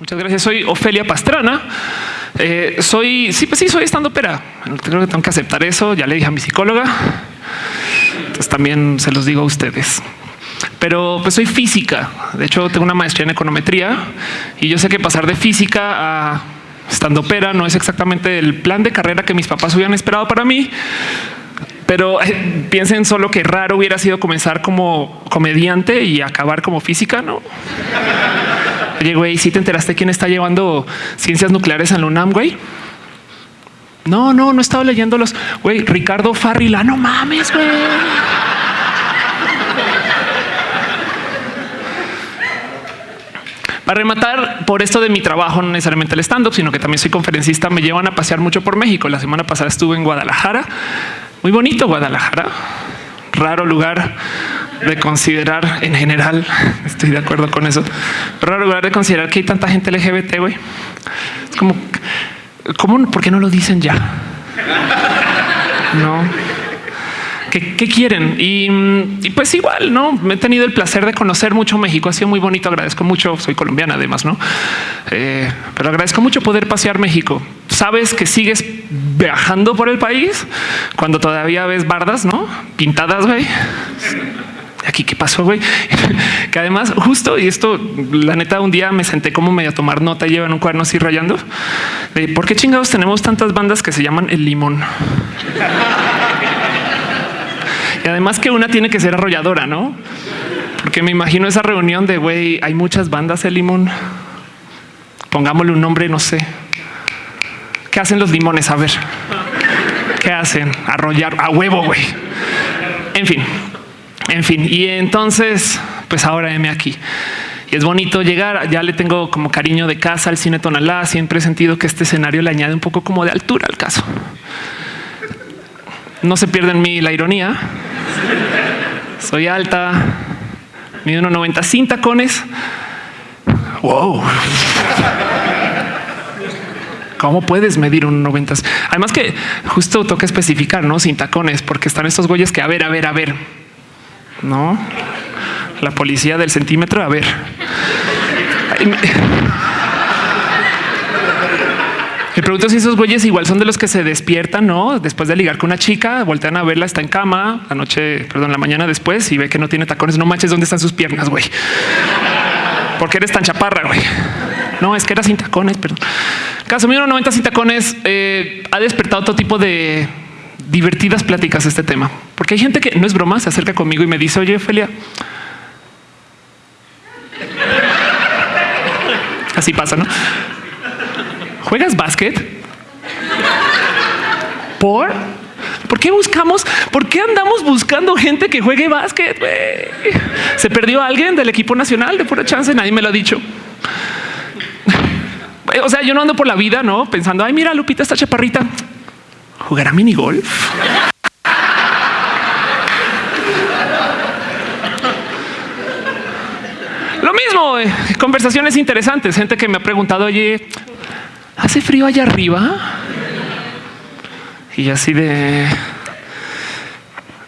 Muchas gracias. Soy Ofelia Pastrana. Eh, soy, sí, pues sí, soy estando pera. Tengo que aceptar eso. Ya le dije a mi psicóloga. Entonces también se los digo a ustedes. Pero pues soy física. De hecho, tengo una maestría en econometría y yo sé que pasar de física a estando pera no es exactamente el plan de carrera que mis papás hubieran esperado para mí. Pero eh, piensen solo que raro hubiera sido comenzar como comediante y acabar como física, ¿no? Oye, güey, ¿sí te enteraste quién está llevando ciencias nucleares en la UNAM, güey? No, no, no estaba leyendo los, güey, Ricardo Farrila, no mames, güey. Para rematar, por esto de mi trabajo, no necesariamente el stand-up, sino que también soy conferencista, me llevan a pasear mucho por México. La semana pasada estuve en Guadalajara. Muy bonito Guadalajara. Raro lugar de considerar en general. Estoy de acuerdo con eso. Raro lugar de considerar que hay tanta gente LGBT, güey. Es como. ¿Por qué no lo dicen ya? No. ¿Qué, quieren? Y, pues igual, no me he tenido el placer de conocer mucho México. Ha sido muy bonito. Agradezco mucho. Soy colombiana, además, no? Eh, pero agradezco mucho poder pasear México. Sabes que sigues viajando por el país cuando todavía ves bardas, no pintadas, güey aquí qué pasó, güey. que además, justo y esto, la neta, un día me senté como medio a tomar nota y llevan un cuaderno así rayando de por qué chingados tenemos tantas bandas que se llaman el limón. y además que una tiene que ser arrolladora, no? Porque me imagino esa reunión de güey, hay muchas bandas el limón. Pongámosle un nombre, no sé. ¿Qué hacen los limones? A ver, ¿qué hacen? Arrollar a huevo, güey. En fin, en fin, y entonces, pues ahora heme aquí. Y es bonito llegar, ya le tengo como cariño de casa al cine Tonalá, siempre he sentido que este escenario le añade un poco como de altura al caso. No se pierde en mí la ironía. Soy alta, mido 1,90 sin tacones. Wow. ¿Cómo puedes medir un 90? Además que justo toca especificar, ¿no? Sin tacones, porque están estos güeyes que a ver, a ver, a ver no, la policía del centímetro. A ver, me pregunto si esos güeyes igual son de los que se despiertan, no? Después de ligar con una chica, voltean a verla, está en cama la noche, perdón, la mañana después y ve que no tiene tacones. No manches, ¿dónde están sus piernas, güey? ¿Por qué eres tan chaparra, güey? No, es que era sin tacones, perdón. Caso mío, 90 sin tacones eh, ha despertado todo tipo de divertidas pláticas este tema, porque hay gente que no es broma, se acerca conmigo y me dice, oye, Ophelia, así pasa, ¿no? ¿Juegas básquet? ¿Por? ¿Por qué buscamos? ¿Por qué andamos buscando gente que juegue básquet? ¿Se perdió alguien del equipo nacional de pura chance? Nadie me lo ha dicho. O sea, yo no ando por la vida, ¿no? Pensando, ay, mira, Lupita, esta chaparrita jugará minigolf. Lo mismo, eh, conversaciones interesantes, gente que me ha preguntado, oye, ¿hace frío allá arriba? Y así de,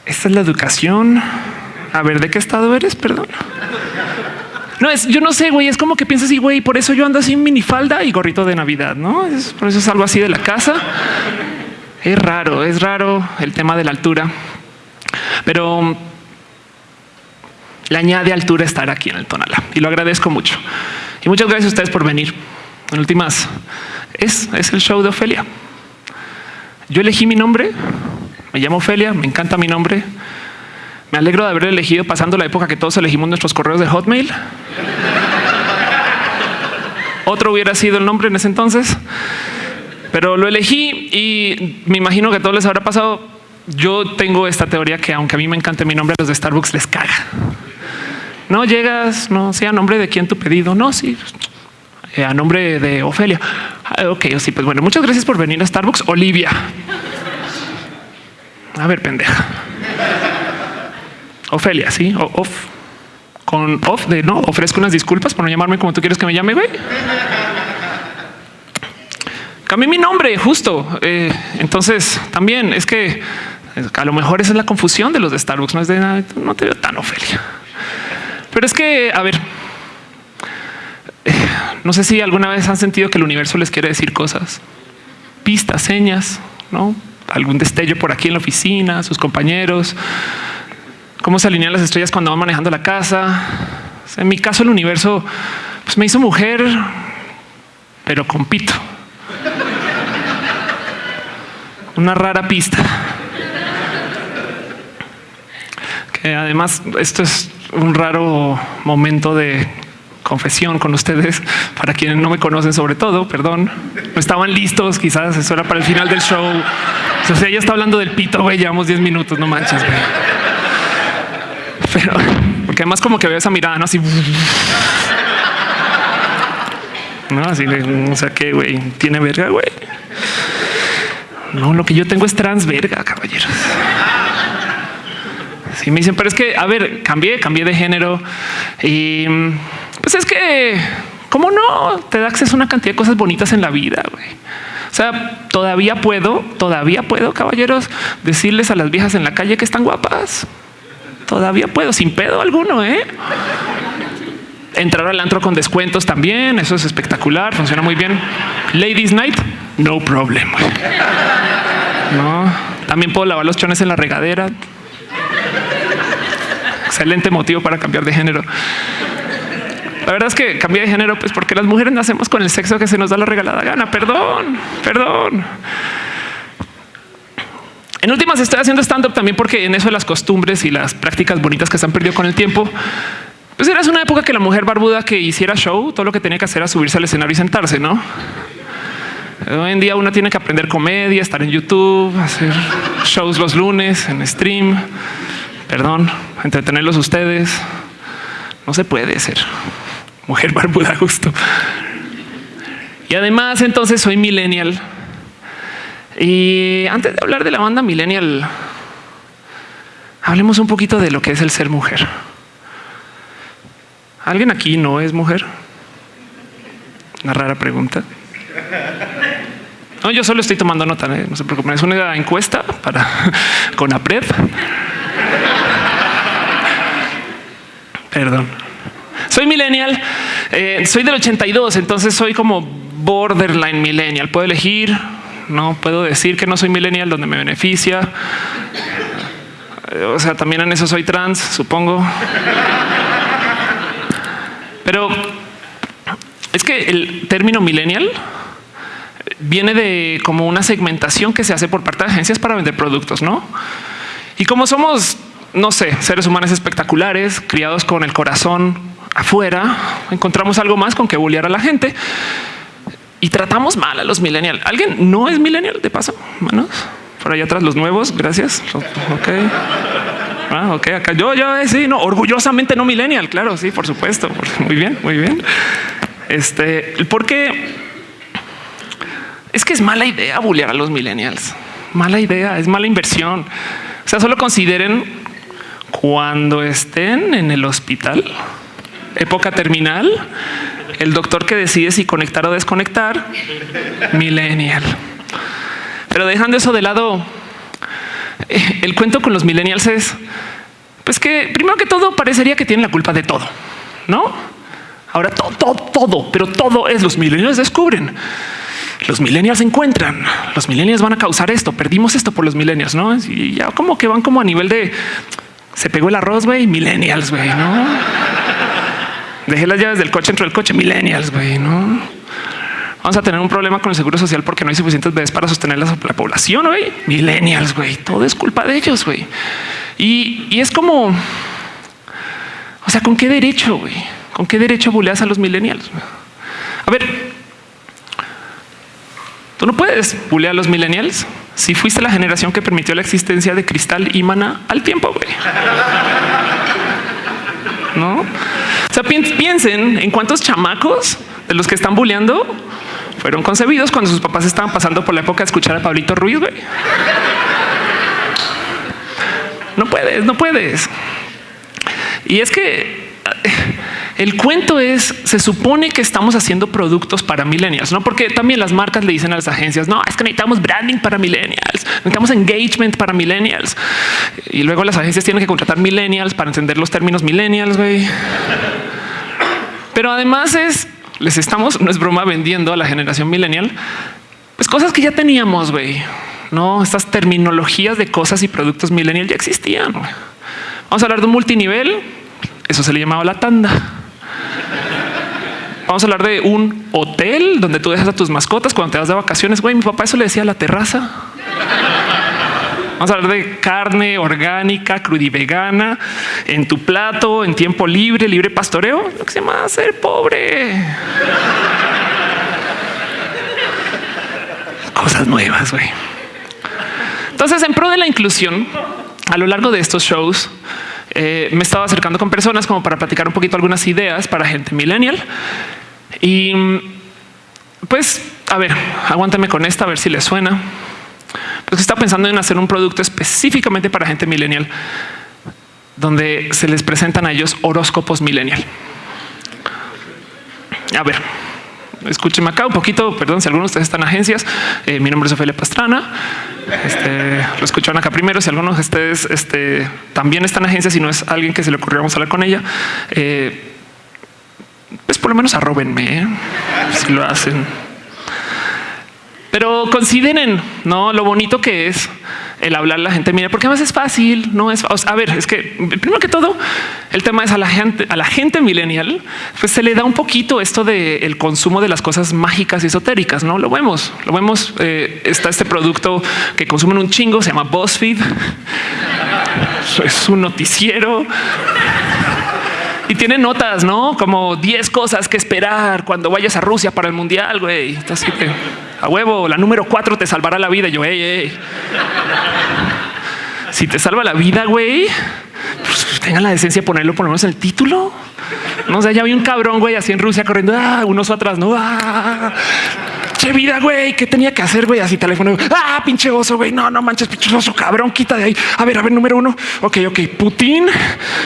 esta es la educación. A ver, ¿de qué estado eres? Perdón. No es, yo no sé, güey, es como que piensas y güey, por eso yo ando así en minifalda y gorrito de Navidad, ¿no? Por eso salgo así de la casa. Es raro, es raro el tema de la altura, pero le añade altura estar aquí en el Tonalá y lo agradezco mucho. Y muchas gracias a ustedes por venir. En últimas, es, es el show de Ofelia. Yo elegí mi nombre, me llamo Ofelia, me encanta mi nombre. Me alegro de haber elegido pasando la época que todos elegimos nuestros correos de Hotmail. Otro hubiera sido el nombre en ese entonces. Pero lo elegí y me imagino que a todos les habrá pasado. Yo tengo esta teoría que aunque a mí me encante mi nombre, los de Starbucks les caga. No llegas, no sé a nombre de quién tu pedido. No, sí, eh, a nombre de Ofelia. Ah, ok, sí, pues bueno, muchas gracias por venir a Starbucks. Olivia. A ver, pendeja. Ofelia, sí, off. Con off de no ofrezco unas disculpas por no llamarme como tú quieres que me llame, güey. Cambié mi nombre justo. Eh, entonces también es que a lo mejor esa es la confusión de los de Starbucks. No es de nada, no te veo tan Ofelia, pero es que a ver, no sé si alguna vez han sentido que el universo les quiere decir cosas, pistas, señas, no algún destello por aquí en la oficina, sus compañeros, cómo se alinean las estrellas cuando van manejando la casa. en mi caso, el universo pues, me hizo mujer, pero con pito. Una rara pista. Que además esto es un raro momento de confesión con ustedes para quienes no me conocen, sobre todo. Perdón, estaban listos. Quizás eso era para el final del show. O sea, ya está hablando del pito. Güey, llevamos 10 minutos. No manches. Güey. Pero porque además, como que veo esa mirada, no así. No, así, o sea que güey tiene verga, güey. No, lo que yo tengo es trans verga, caballeros. Sí, me dicen, pero es que, a ver, cambié, cambié de género y pues es que, ¿cómo no? Te da acceso a una cantidad de cosas bonitas en la vida, güey. O sea, todavía puedo, todavía puedo, caballeros, decirles a las viejas en la calle que están guapas. Todavía puedo, sin pedo alguno, ¿eh? Entrar al antro con descuentos también, eso es espectacular, funciona muy bien. Ladies Night, no problem. No, también puedo lavar los chones en la regadera. Excelente motivo para cambiar de género. La verdad es que cambié de género, pues porque las mujeres nacemos con el sexo que se nos da la regalada gana. Perdón, perdón. En últimas estoy haciendo stand up también porque en eso de las costumbres y las prácticas bonitas que se han perdido con el tiempo, pues era una época que la mujer barbuda que hiciera show, todo lo que tenía que hacer era subirse al escenario y sentarse, ¿no? Hoy en día uno tiene que aprender comedia, estar en YouTube, hacer shows los lunes en stream. Perdón, entretenerlos ustedes. No se puede ser mujer barbuda justo. Y además entonces soy millennial. Y antes de hablar de la banda millennial, hablemos un poquito de lo que es el ser mujer. ¿Alguien aquí no es mujer? Una rara pregunta. No, yo solo estoy tomando nota, ¿eh? no se preocupen. Es una encuesta para con APRED. Perdón. Soy millennial, eh, soy del 82, entonces soy como borderline millennial. Puedo elegir, no puedo decir que no soy millennial donde me beneficia. O sea, también en eso soy trans, supongo. Pero es que el término millennial viene de como una segmentación que se hace por parte de agencias para vender productos, ¿no? Y como somos, no sé, seres humanos espectaculares, criados con el corazón afuera, encontramos algo más con que bullear a la gente y tratamos mal a los millennials. ¿Alguien no es millennial de paso? Manos por allá atrás los nuevos. Gracias. Ok. Ah, ok, acá yo, yo eh, sí, no, orgullosamente no millennial. Claro, sí, por supuesto. Muy bien, muy bien. Este, porque es que es mala idea bullear a los millennials. Mala idea, es mala inversión. O sea, solo consideren cuando estén en el hospital época terminal, el doctor que decide si conectar o desconectar, millennial. Pero dejando eso de lado, eh, el cuento con los millennials es pues que primero que todo parecería que tienen la culpa de todo, no? Ahora todo, todo, todo, pero todo es los millennials descubren. Los millennials encuentran, los millennials van a causar esto, perdimos esto por los millennials, no? Y ya como que van como a nivel de se pegó el arroz, güey, millennials, güey, no? Dejé las llaves del coche dentro del coche. Millennials, güey, no? Vamos a tener un problema con el seguro social porque no hay suficientes bebés para sostener la, población. Güey, millennials, güey, todo es culpa de ellos. Güey, y, y, es como, o sea, con qué derecho, güey, con qué derecho buleas a los millennials. A ver, tú no puedes bulear a los millennials si fuiste la generación que permitió la existencia de cristal y mana al tiempo. Güey. No? O sea, piensen en cuántos chamacos de los que están bulleando fueron concebidos cuando sus papás estaban pasando por la época de escuchar a Pablito Ruiz. Güey. No puedes, no puedes. Y es que el cuento es, se supone que estamos haciendo productos para millennials, no porque también las marcas le dicen a las agencias, no, es que necesitamos branding para millennials, necesitamos engagement para millennials. Y luego las agencias tienen que contratar millennials para entender los términos millennials. Güey. Pero además es les estamos, no es broma, vendiendo a la generación millennial, pues cosas que ya teníamos, güey. No, estas terminologías de cosas y productos millennial ya existían. Vamos a hablar de un multinivel. Eso se le llamaba la tanda. Vamos a hablar de un hotel donde tú dejas a tus mascotas cuando te vas de vacaciones. Güey, mi papá eso le decía la terraza. Vamos a hablar de carne orgánica, crudivegana, en tu plato, en tiempo libre, libre pastoreo, lo que se llama ser pobre. Cosas nuevas, güey. Entonces, en pro de la inclusión, a lo largo de estos shows, eh, me estaba acercando con personas como para platicar un poquito algunas ideas para gente millennial. Y pues, a ver, aguántame con esta, a ver si les suena. Pues está pensando en hacer un producto específicamente para gente millennial, donde se les presentan a ellos horóscopos millennial. A ver, escúcheme acá un poquito. Perdón si algunos de ustedes están en agencias. Eh, mi nombre es Ofelia Pastrana. Este, lo escucharon acá primero. Si algunos de ustedes este, también están en agencias y no es alguien que se le ocurrió, hablar con ella. Eh, pues por lo menos arrobenme ¿eh? si lo hacen. Pero consideren no lo bonito que es el hablar a la gente. Mira, porque más es fácil. No es a ver, es que primero que todo, el tema es a la gente, a la gente millennial, pues se le da un poquito esto del el consumo de las cosas mágicas y esotéricas. No lo vemos, lo vemos. Eh, está este producto que consumen un chingo, se llama BuzzFeed. es un noticiero y tiene notas, no como 10 cosas que esperar cuando vayas a Rusia para el mundial. Güey, que a huevo, la número cuatro te salvará la vida. yo, hey, si te salva la vida, güey, pues tengan la decencia de ponerlo por lo menos en el título. No sé, ya vi un cabrón, güey, así en Rusia corriendo, ah, unos atrás, no, ah, che vida, güey, ¿qué tenía que hacer, güey? Así teléfono, ah, pinche oso, güey, no, no manches, pinche oso, cabrón, quita de ahí. A ver, a ver, número uno, ok, ok, Putin,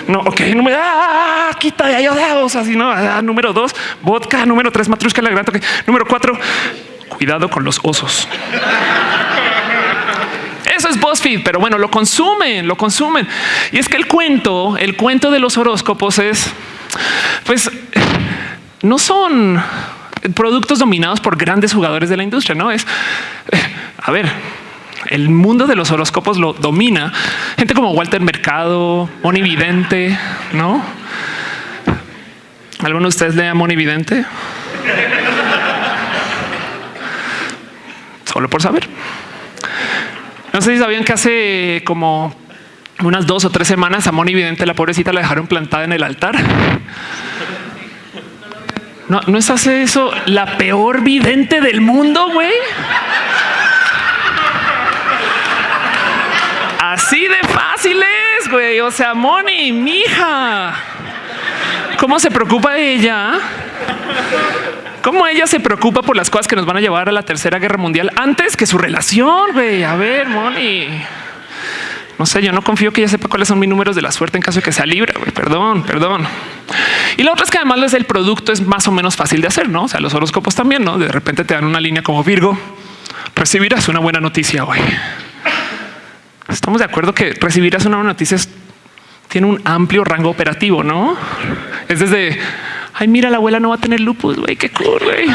no, ok, número, ah, quita de ahí, oso, así, no, ah, número dos, vodka, número tres, matrushka, la gran, número cuatro, cuidado con los osos. Eso es BuzzFeed, pero bueno, lo consumen, lo consumen. Y es que el cuento, el cuento de los horóscopos es, pues, no son productos dominados por grandes jugadores de la industria. No es a ver, el mundo de los horóscopos lo domina gente como Walter Mercado, Moni Vidente, no? ¿Alguno de ustedes lea Moni Vidente? Solo por saber. No sé si sabían que hace como unas dos o tres semanas a Moni Vidente, la pobrecita, la dejaron plantada en el altar. No, no es hace eso la peor vidente del mundo, güey. Así de fácil es, güey. O sea, Moni, mija. ¿Cómo se preocupa ella? ¿Cómo ella se preocupa por las cosas que nos van a llevar a la tercera guerra mundial antes que su relación? Güey, a ver, Moni. No sé, yo no confío que ella sepa cuáles son mis números de la suerte en caso de que sea libre. Perdón, perdón. Y la otra es que además el producto es más o menos fácil de hacer, no? O sea, los horóscopos también, no? De repente te dan una línea como Virgo, recibirás una buena noticia hoy. Estamos de acuerdo que recibirás una buena noticia tiene un amplio rango operativo, no? Es desde ay, mira, la abuela no va a tener lupus, güey, qué cool, güey.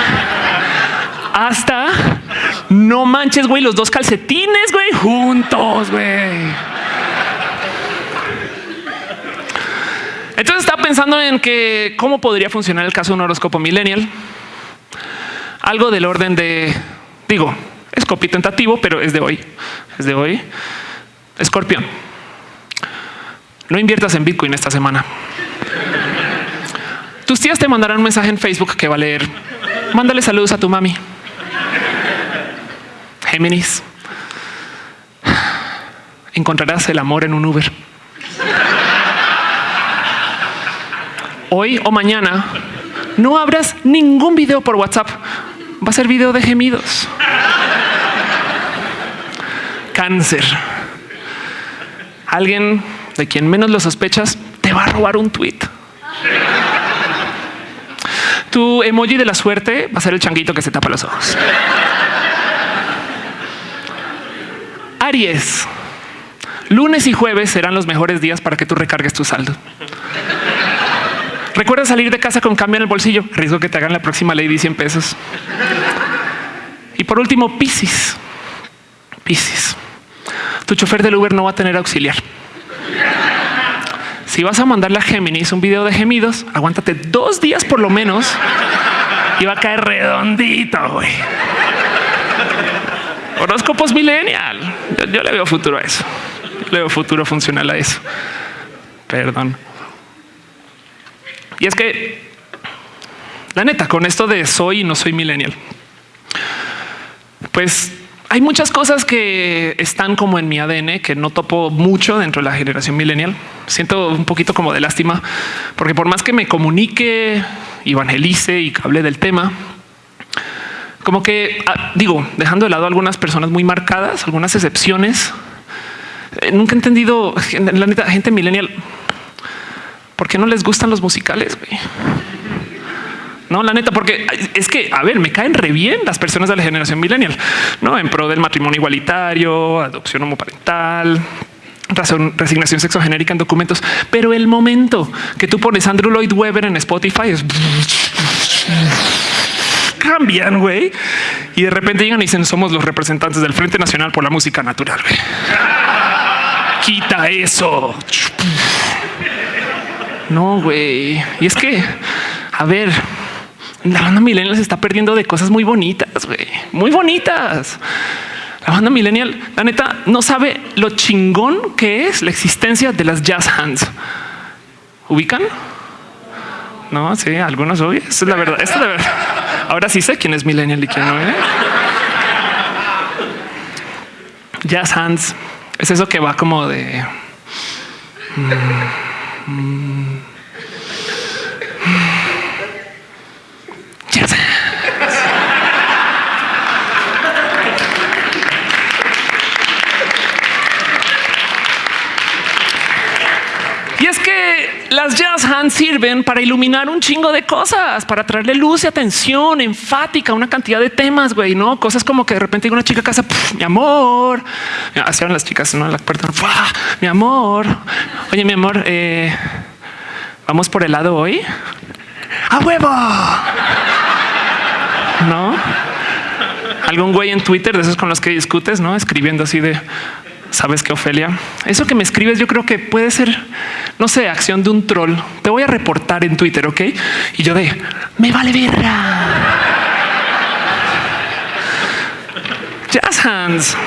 Hasta no manches, güey, los dos calcetines, güey, juntos, güey. Entonces estaba pensando en que cómo podría funcionar el caso de un horóscopo millennial. Algo del orden de, digo, es copy tentativo, pero es de hoy. Es de hoy. Escorpión. No inviertas en Bitcoin esta semana. Tus tías te mandarán un mensaje en Facebook que va a leer. Mándale saludos a tu mami. Géminis. Encontrarás el amor en un Uber. hoy o mañana no abras ningún video por WhatsApp. Va a ser video de gemidos. Cáncer. Alguien de quien menos lo sospechas te va a robar un tweet. Tu emoji de la suerte va a ser el changuito que se tapa los ojos. Aries. Lunes y jueves serán los mejores días para que tú recargues tu saldo. Recuerda salir de casa con cambio en el bolsillo. Riesgo que te hagan la próxima lady 100 pesos. Y por último, Piscis. Piscis. Tu chofer del Uber no va a tener auxiliar. Si vas a mandarle a Géminis un video de gemidos, aguántate dos días por lo menos y va a caer redondito, güey. Horóscopos millennial. Yo, yo, le veo futuro a eso. le veo futuro funcional a eso. Perdón. Y es que la neta, con esto de soy y no soy millennial, pues hay muchas cosas que están como en mi ADN que no topo mucho dentro de la generación millennial. Siento un poquito como de lástima, porque por más que me comunique, evangelice y hable del tema, como que ah, digo, dejando de lado algunas personas muy marcadas, algunas excepciones, eh, nunca he entendido la neta gente millennial. ¿Por qué no les gustan los musicales? No, la neta, porque es que, a ver, me caen re bien las personas de la generación millennial, no en pro del matrimonio igualitario, adopción homoparental, resignación sexogenérica en documentos. Pero el momento que tú pones Andrew Lloyd Webber en Spotify es cambian, güey. Y de repente llegan y dicen somos los representantes del Frente Nacional por la Música Natural. Güey. Quita eso. No, güey. Y es que, a ver, la banda millennial se está perdiendo de cosas muy bonitas, muy bonitas. La banda millennial, la neta, no sabe lo chingón que es la existencia de las jazz hands. ¿Ubican? No, sí, algunos hoy. Es la verdad. Es la verdad. Ahora sí sé quién es millennial y quién no. ¿eh? Jazz hands es eso que va como de. Mm, mm, Y es que las jazz hands sirven para iluminar un chingo de cosas, para traerle luz y atención enfática a una cantidad de temas, güey, no cosas como que de repente hay una chica a casa, mi amor, hacían las chicas, no la puerta, mi amor, oye, mi amor, eh, vamos por el lado hoy a huevo. No algún güey en Twitter de esos con los que discutes, no escribiendo así de sabes que Ofelia, eso que me escribes, yo creo que puede ser, no sé, acción de un troll. Te voy a reportar en Twitter, ok? Y yo de me vale verga. Jazz hands.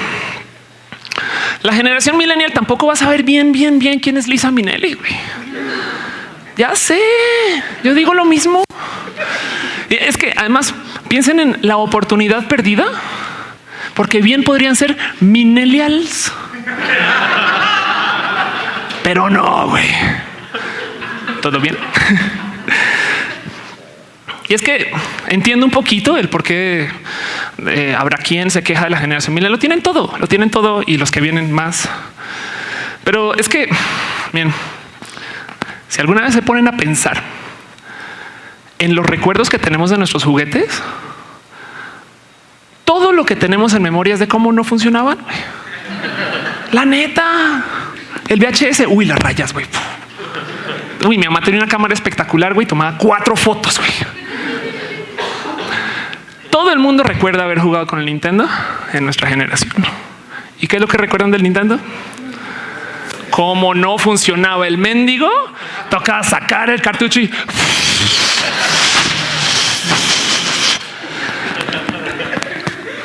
La generación millennial tampoco va a saber bien, bien, bien quién es Lisa Minelli. Ya sé, yo digo lo mismo. Es que además piensen en la oportunidad perdida, porque bien podrían ser millennials. Pero no, güey. ¿Todo bien? Y es que entiendo un poquito el por qué eh, habrá quien se queja de la generación millennial. Lo tienen todo, lo tienen todo y los que vienen más. Pero es que, bien, si alguna vez se ponen a pensar en los recuerdos que tenemos de nuestros juguetes, todo lo que tenemos en memoria es de cómo no funcionaban. La neta, el VHS, uy, las rayas, güey. Uy, mi mamá tenía una cámara espectacular, güey, tomaba cuatro fotos, güey. Todo el mundo recuerda haber jugado con el Nintendo en nuestra generación. ¿Y qué es lo que recuerdan del Nintendo? Como no funcionaba el mendigo, tocaba sacar el cartucho y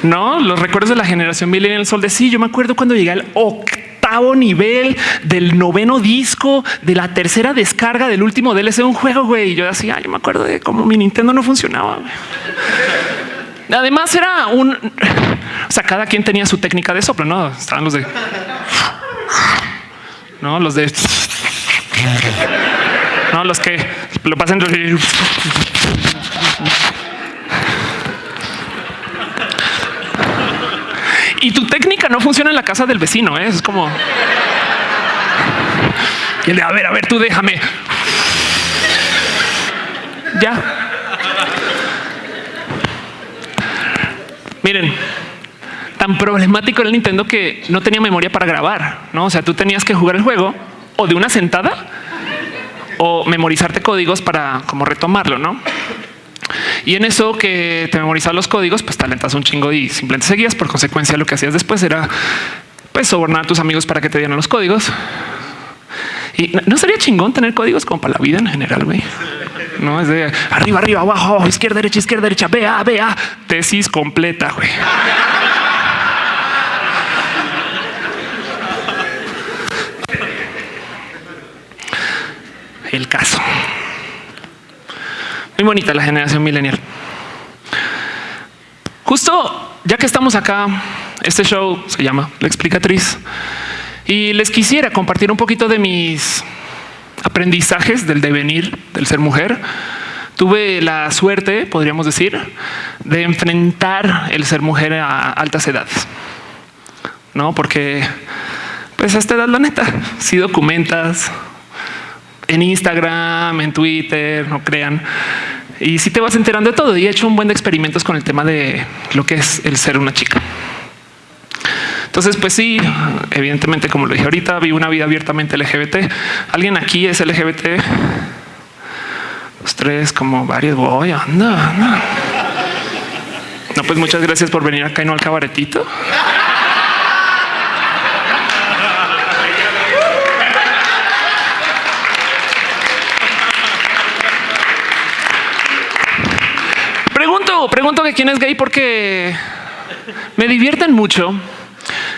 no los recuerdos de la generación millennial sol de sí. Yo me acuerdo cuando llegué al octavo nivel del noveno disco de la tercera descarga del último DLC de un juego. Güey, y yo decía, yo me acuerdo de cómo mi Nintendo no funcionaba. Además, era un o sea, cada quien tenía su técnica de soplo. No estaban los de no los de no los que lo pasan y tu técnica no funciona en la casa del vecino. ¿eh? Es como y de a ver, a ver, tú déjame. Ya. Miren, tan problemático era el Nintendo que no tenía memoria para grabar. No, o sea, tú tenías que jugar el juego o de una sentada o memorizarte códigos para como retomarlo, no? Y en eso que te memorizas los códigos, pues talentas un chingo y simplemente seguías. Por consecuencia, lo que hacías después era pues sobornar a tus amigos para que te dieran los códigos. Y no sería chingón tener códigos como para la vida en general, güey. No es de arriba, arriba, abajo, izquierda, derecha, izquierda, derecha, vea, vea, tesis completa, güey. El caso. Muy bonita la generación millennial. Justo ya que estamos acá, este show se llama La Explicatriz y les quisiera compartir un poquito de mis aprendizajes del devenir del ser mujer. Tuve la suerte, podríamos decir, de enfrentar el ser mujer a altas edades. No, porque pues a esta edad, la neta, si documentas, en Instagram, en Twitter, no crean. Y si te vas enterando de todo y he hecho un buen de experimentos con el tema de lo que es el ser una chica. Entonces, pues sí, evidentemente, como lo dije ahorita, vi una vida abiertamente LGBT. ¿Alguien aquí es LGBT? Los tres, como varios, voy, anda, anda. No, pues muchas gracias por venir acá y no al cabaretito. Pregunto que quién es gay porque me divierten mucho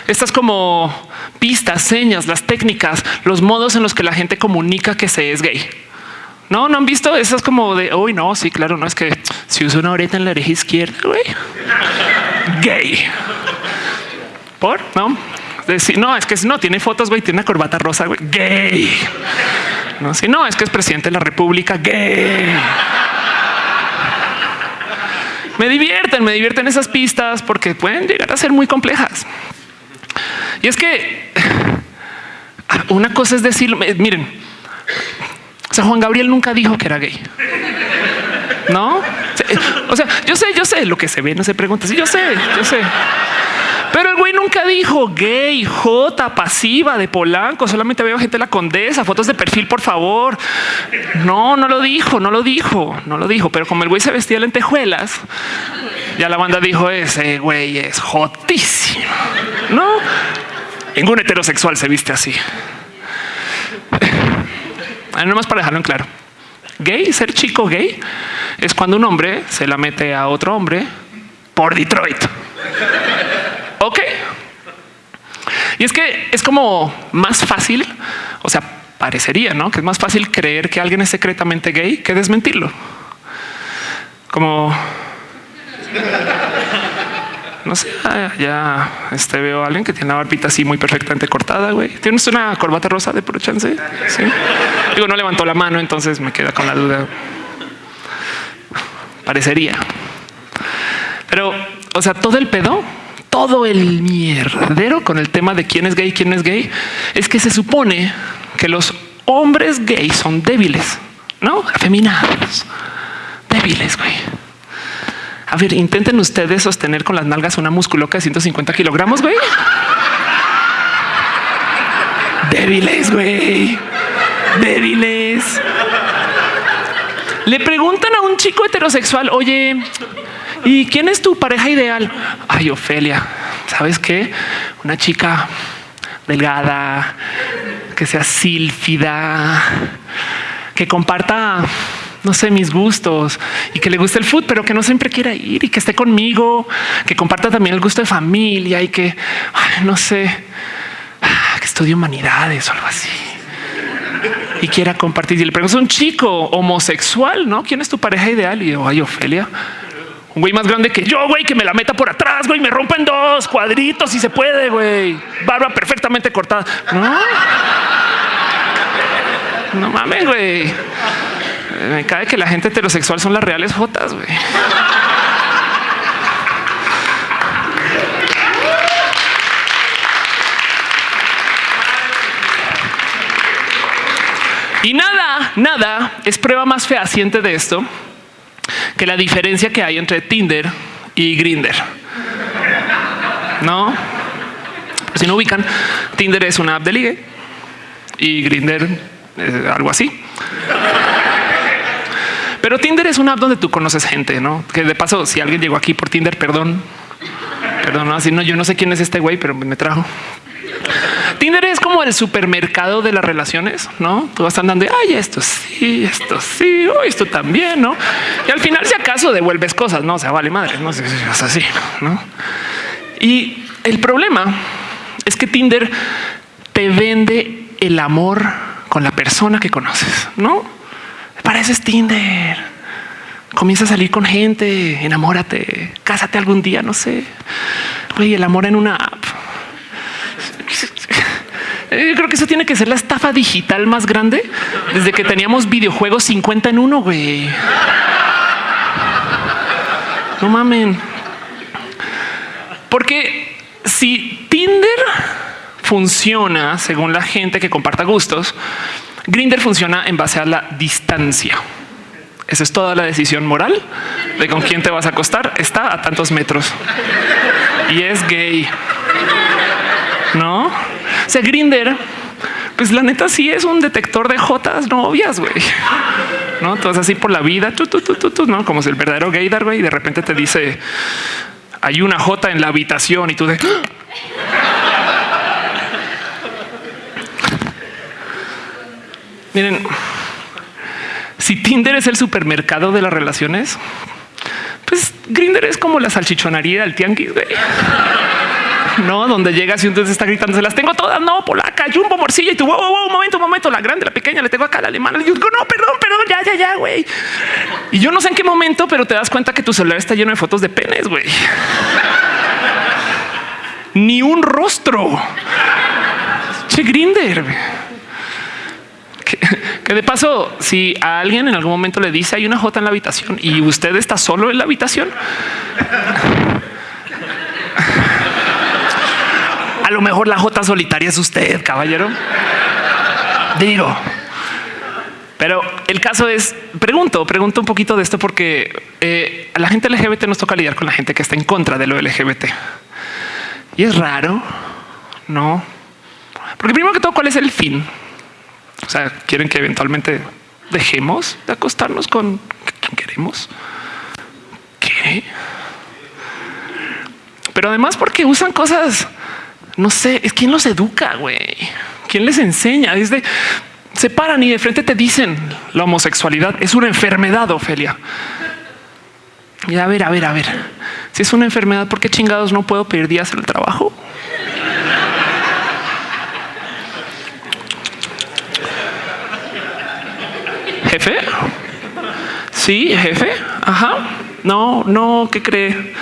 estas como pistas, señas, las técnicas, los modos en los que la gente comunica que se es gay. No, no han visto esas como de hoy. no, sí, claro, no es que si uso una oreta en la oreja izquierda, güey, gay. Por no, decir, no, es que no tiene fotos, güey, tiene una corbata rosa, güey, gay. No, si no, es que es presidente de la República, gay me divierten, me divierten esas pistas porque pueden llegar a ser muy complejas. Y es que una cosa es decir, miren, o sea, Juan Gabriel nunca dijo que era gay. No, o sea, yo sé, yo sé lo que se ve, no se pregunta. Sí, yo sé, yo sé. Pero el güey nunca dijo gay, J, pasiva de Polanco. Solamente veo gente de la condesa, fotos de perfil, por favor. No, no lo dijo, no lo dijo, no lo dijo. Pero como el güey se vestía de lentejuelas, ya la banda dijo ese güey es jotísimo. No, ningún heterosexual se viste así. No más para dejarlo en claro. Gay, ser chico gay, es cuando un hombre se la mete a otro hombre por Detroit. Ok. Y es que es como más fácil, o sea, parecería, ¿no? Que es más fácil creer que alguien es secretamente gay que desmentirlo. Como... No sé, ya este, veo a alguien que tiene la barbita así muy perfectamente cortada, güey. ¿Tienes una corbata rosa de puro chance? Digo, no levantó la mano, entonces me queda con la duda. Parecería. Pero, o sea, todo el pedo todo el mierdero con el tema de quién es gay, quién es gay, es que se supone que los hombres gays son débiles, no afeminados, débiles, güey. A ver, intenten ustedes sostener con las nalgas una musculoca de 150 kilogramos, güey. Débiles, güey. Débiles. Le preguntan a un chico heterosexual, oye, ¿Y quién es tu pareja ideal? Ay, Ofelia, ¿sabes qué? Una chica delgada, que sea sílfida, que comparta, no sé, mis gustos y que le guste el fútbol, pero que no siempre quiera ir y que esté conmigo, que comparta también el gusto de familia y que, no sé, que estudie humanidades o algo así y quiera compartir. Y le pregunto, un chico homosexual, ¿no? ¿Quién es tu pareja ideal? Y yo, ay, Ofelia, un güey más grande que yo, güey, que me la meta por atrás, güey, me rompen dos cuadritos si se puede, güey. Barba perfectamente cortada. No, no mames, güey. Me cae que la gente heterosexual son las reales jotas, güey. Y nada, nada es prueba más fehaciente de esto que la diferencia que hay entre Tinder y Grinder. No, si no ubican, Tinder es una app de ligue y Grinder es algo así. Pero Tinder es una app donde tú conoces gente, no? Que de paso, si alguien llegó aquí por Tinder, perdón, perdón, así no, yo no sé quién es este güey, pero me trajo. Tinder es como el supermercado de las relaciones, no? Tú vas andando y ay, esto sí, esto sí, oh, esto también, no? Y al final, si acaso devuelves cosas, no o sea, vale madre, no sé si es así, no? Y el problema es que Tinder te vende el amor con la persona que conoces, no? Pareces Tinder. Comienza a salir con gente, enamórate, cásate algún día, no sé. Oye, el amor en una app yo creo que eso tiene que ser la estafa digital más grande desde que teníamos videojuegos 50 en uno, güey. No mamen. Porque si Tinder funciona según la gente que comparta gustos, Grinder funciona en base a la distancia. Esa es toda la decisión moral de con quién te vas a acostar. Está a tantos metros y es gay. No? Sea, Grinder, pues la neta sí es un detector de jotas novias, güey. No, entonces así por la vida, tú, tú, tú, tú, no como si el verdadero gaydar, güey, y de repente te dice hay una jota en la habitación y tú de miren, si Tinder es el supermercado de las relaciones, pues Grinder es como la salchichonería del tianguis, güey no? Donde llegas y entonces está gritando, se las tengo todas, no, polaca, jumbo, morcilla, y tú, wow, wow, un momento, un momento, la grande, la pequeña, le tengo acá la alemana. Y yo no, perdón, perdón, ya, ya, ya, güey. Y yo no sé en qué momento, pero te das cuenta que tu celular está lleno de fotos de penes, güey. Ni un rostro. Che, Grinder. Que, que, de paso, si a alguien en algún momento le dice hay una J en la habitación y usted está solo en la habitación, a lo mejor la J solitaria es usted, caballero. Digo, pero el caso es, pregunto, pregunto un poquito de esto porque eh, a la gente LGBT nos toca lidiar con la gente que está en contra de lo LGBT. Y es raro, ¿no? Porque primero que todo, ¿cuál es el fin? O sea, quieren que eventualmente dejemos de acostarnos con quien queremos. ¿Qué? Pero además porque usan cosas no sé, es quién los educa, güey. ¿Quién les enseña? Desde se paran y de frente te dicen la homosexualidad es una enfermedad, Ofelia. Y a ver, a ver, a ver. Si es una enfermedad, ¿por qué chingados no puedo pedir días en el trabajo? Jefe. Sí, jefe. Ajá. No, no, ¿qué cree?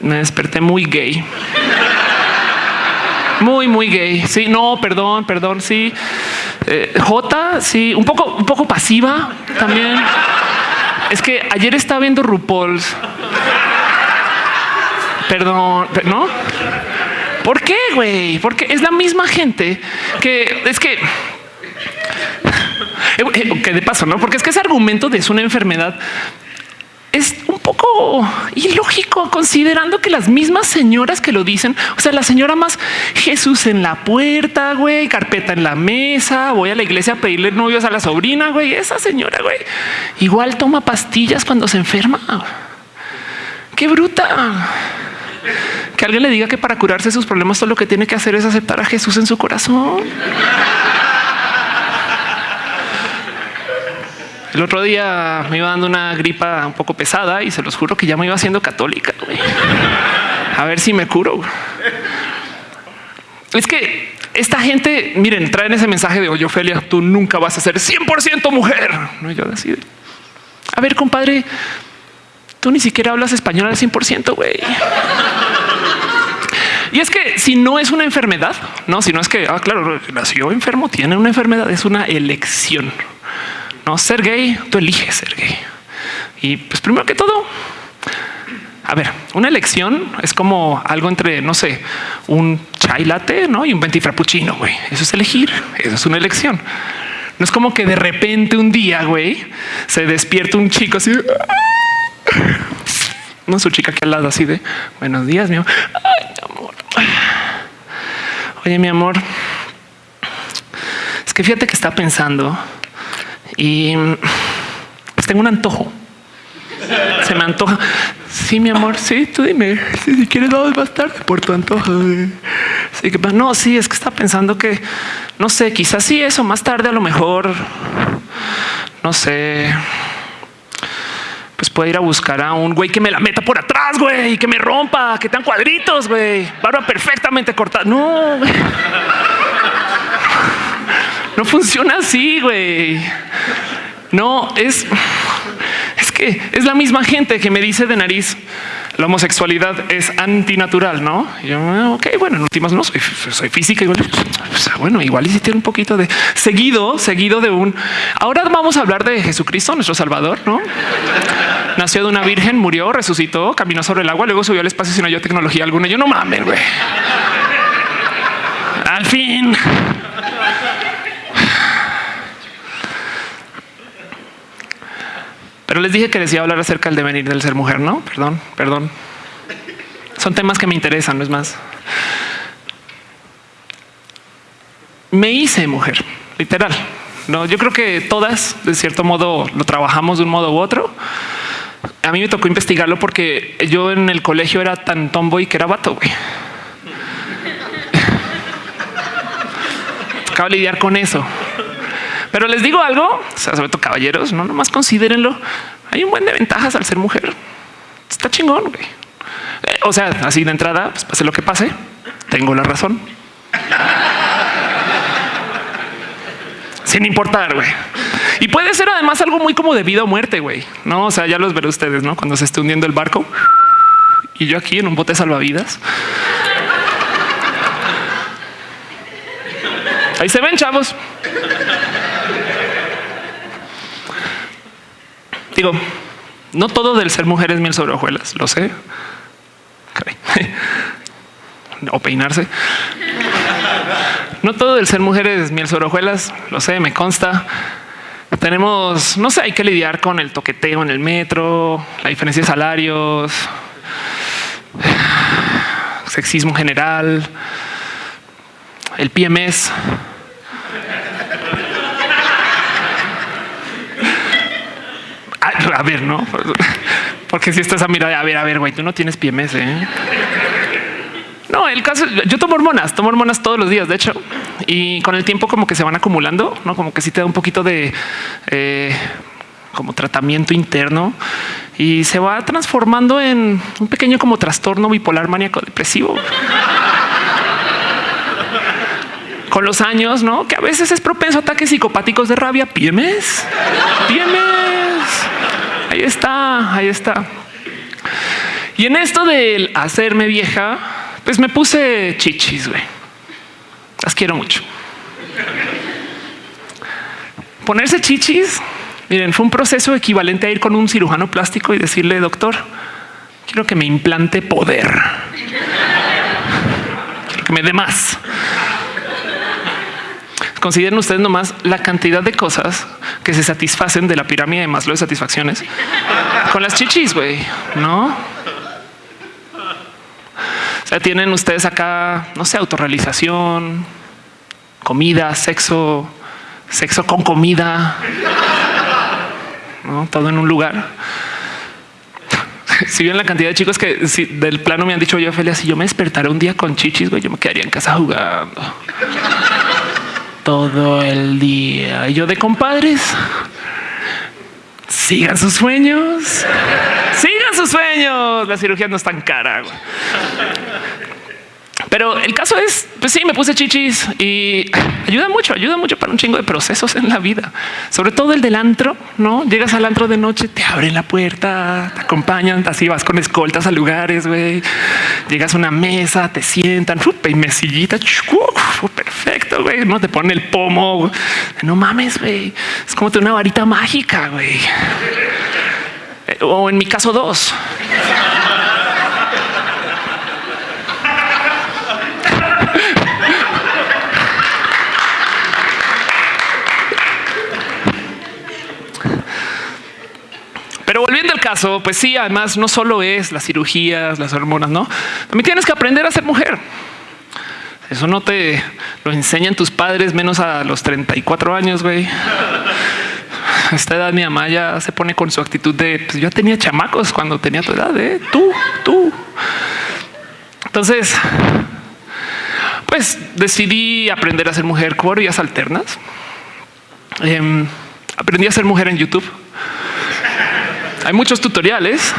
Me desperté muy gay. Muy, muy gay. Sí, no, perdón, perdón. Sí. Eh, J, sí, un poco, un poco pasiva también. Es que ayer estaba viendo RuPaul's. Perdón, ¿no? ¿Por qué, güey? Porque es la misma gente que es que eh, eh, que de paso, no? Porque es que ese argumento es una enfermedad es un poco ilógico considerando que las mismas señoras que lo dicen, o sea, la señora más Jesús en la puerta, güey, carpeta en la mesa, voy a la iglesia a pedirle novios a la sobrina, güey, esa señora, güey, igual toma pastillas cuando se enferma. Qué bruta. Que alguien le diga que para curarse sus problemas todo lo que tiene que hacer es aceptar a Jesús en su corazón. El otro día me iba dando una gripa un poco pesada y se los juro que ya me iba haciendo católica. A ver si me curo. Es que esta gente, miren, traen ese mensaje de oye, Ofelia, tú nunca vas a ser 100% mujer. No, yo decir, a ver, compadre, tú ni siquiera hablas español al 100%, güey. Y es que si no es una enfermedad, no, si no es que, ah, claro, nació enfermo, tiene una enfermedad, es una elección. No ser gay, tú eliges ser gay. Y pues primero que todo, a ver, una elección es como algo entre, no sé, un chai latte ¿no? y un venti frappuccino. Güey. Eso es elegir. Eso es una elección. No es como que de repente un día, güey, se despierta un chico así. No su chica que al lado así de buenos días, mi amor. Ay, mi amor. Oye, mi amor. Es que fíjate que está pensando y tengo un antojo. Se me antoja. Sí, mi amor, sí, tú dime. si quieres, vamos más tarde por tu antojo. Sí, que, no, sí, es que está pensando que, no sé, quizás sí, eso más tarde a lo mejor, no sé, pues puede ir a buscar a un güey que me la meta por atrás, güey, y que me rompa, que tengan cuadritos, güey, barba perfectamente cortada. No, güey. No funciona así, güey. No, es, es que es la misma gente que me dice de nariz, la homosexualidad es antinatural, ¿no? Y yo, ah, ok, bueno, en últimas no soy, física. Igual, pues, bueno, igual y si tiene un poquito de seguido, seguido de un. Ahora vamos a hablar de Jesucristo, nuestro Salvador, ¿no? Nació de una virgen, murió, resucitó, caminó sobre el agua, luego subió al espacio sin no tecnología alguna. Yo no mames, güey. Al fin. Pero les dije que les iba a hablar acerca del devenir del ser mujer, ¿no? Perdón, perdón. Son temas que me interesan, no es más. Me hice mujer, literal. No, yo creo que todas, de cierto modo, lo trabajamos de un modo u otro. A mí me tocó investigarlo porque yo en el colegio era tan tomboy que era vato, güey. Tocaba lidiar con eso. Pero les digo algo, o sea, sobre todo caballeros, no nomás considérenlo. Hay un buen de ventajas al ser mujer. Está chingón. Güey. Eh, o sea, así de entrada, pues pase lo que pase, tengo la razón. Sin importar, güey. Y puede ser además algo muy como de vida o muerte, güey. No, o sea, ya los veré ustedes, ¿no? Cuando se esté hundiendo el barco y yo aquí en un bote salvavidas. Ahí se ven, chavos. Digo, no todo del ser mujer es miel sobre hojuelas, lo sé. o peinarse. No todo del ser mujer es miel sobre hojuelas, lo sé, me consta. Tenemos, no sé, hay que lidiar con el toqueteo en el metro, la diferencia de salarios, sexismo general, el PMS, a ver, no, porque si estás a mirar, a ver, a ver, güey, tú no tienes PMS. ¿eh? No, el caso, yo tomo hormonas, tomo hormonas todos los días, de hecho, y con el tiempo como que se van acumulando, no como que sí te da un poquito de eh, como tratamiento interno y se va transformando en un pequeño como trastorno bipolar maníaco depresivo. con los años, no que a veces es propenso a ataques psicopáticos de rabia. PMS, PMS. Ahí está, ahí está. Y en esto del hacerme vieja, pues me puse chichis, güey. Las quiero mucho. Ponerse chichis, miren, fue un proceso equivalente a ir con un cirujano plástico y decirle, doctor, quiero que me implante poder. Quiero que me dé más. Consideren ustedes nomás la cantidad de cosas que se satisfacen de la pirámide de Maslow de satisfacciones con las chichis, güey, ¿no? O sea, tienen ustedes acá, no sé, autorrealización, comida, sexo, sexo con comida, ¿no? todo en un lugar. Si bien la cantidad de chicos que del plano me han dicho yo, Ophelia, si yo me despertara un día con chichis, güey, yo me quedaría en casa jugando todo el día. Y yo de compadres, sigan sus sueños, sigan sus sueños. La cirugía no es tan cara. Pero el caso es, pues sí, me puse chichis y ayuda mucho, ayuda mucho para un chingo de procesos en la vida, sobre todo el del antro, no llegas al antro de noche, te abren la puerta, te acompañan, así vas con escoltas a lugares, güey. Llegas a una mesa, te sientan y mesillita, perfecto, güey. No te ponen el pomo, no mames, güey. Es como una varita mágica, güey. O en mi caso, dos. Pero volviendo al caso, pues sí, además no solo es las cirugías, las hormonas, no. También tienes que aprender a ser mujer. Eso no te lo enseñan tus padres menos a los 34 años, güey. a esta edad mi mamá ya se pone con su actitud de pues yo tenía chamacos cuando tenía tu edad, ¿eh? tú, tú. Entonces, pues decidí aprender a ser mujer por vías alternas. Em, aprendí a ser mujer en YouTube. Hay muchos tutoriales.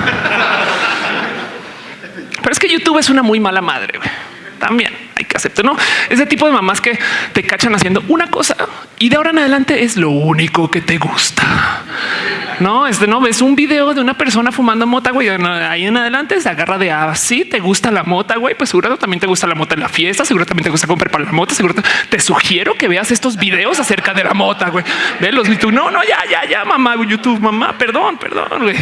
Pero es que YouTube es una muy mala madre. También hay que aceptar, no ese tipo de mamás que te cachan haciendo una cosa y de ahora en adelante es lo único que te gusta. No, este no ves un video de una persona fumando mota, güey. Ahí en adelante se agarra de así. Ah, te gusta la mota, güey. Pues seguro también te gusta la mota en la fiesta. Seguro también te gusta comprar para la mota. Seguro te, sugiero que veas estos videos acerca de la mota, güey. Velos y tú no, no, ya, ya, ya, mamá, YouTube, mamá, perdón, perdón, güey.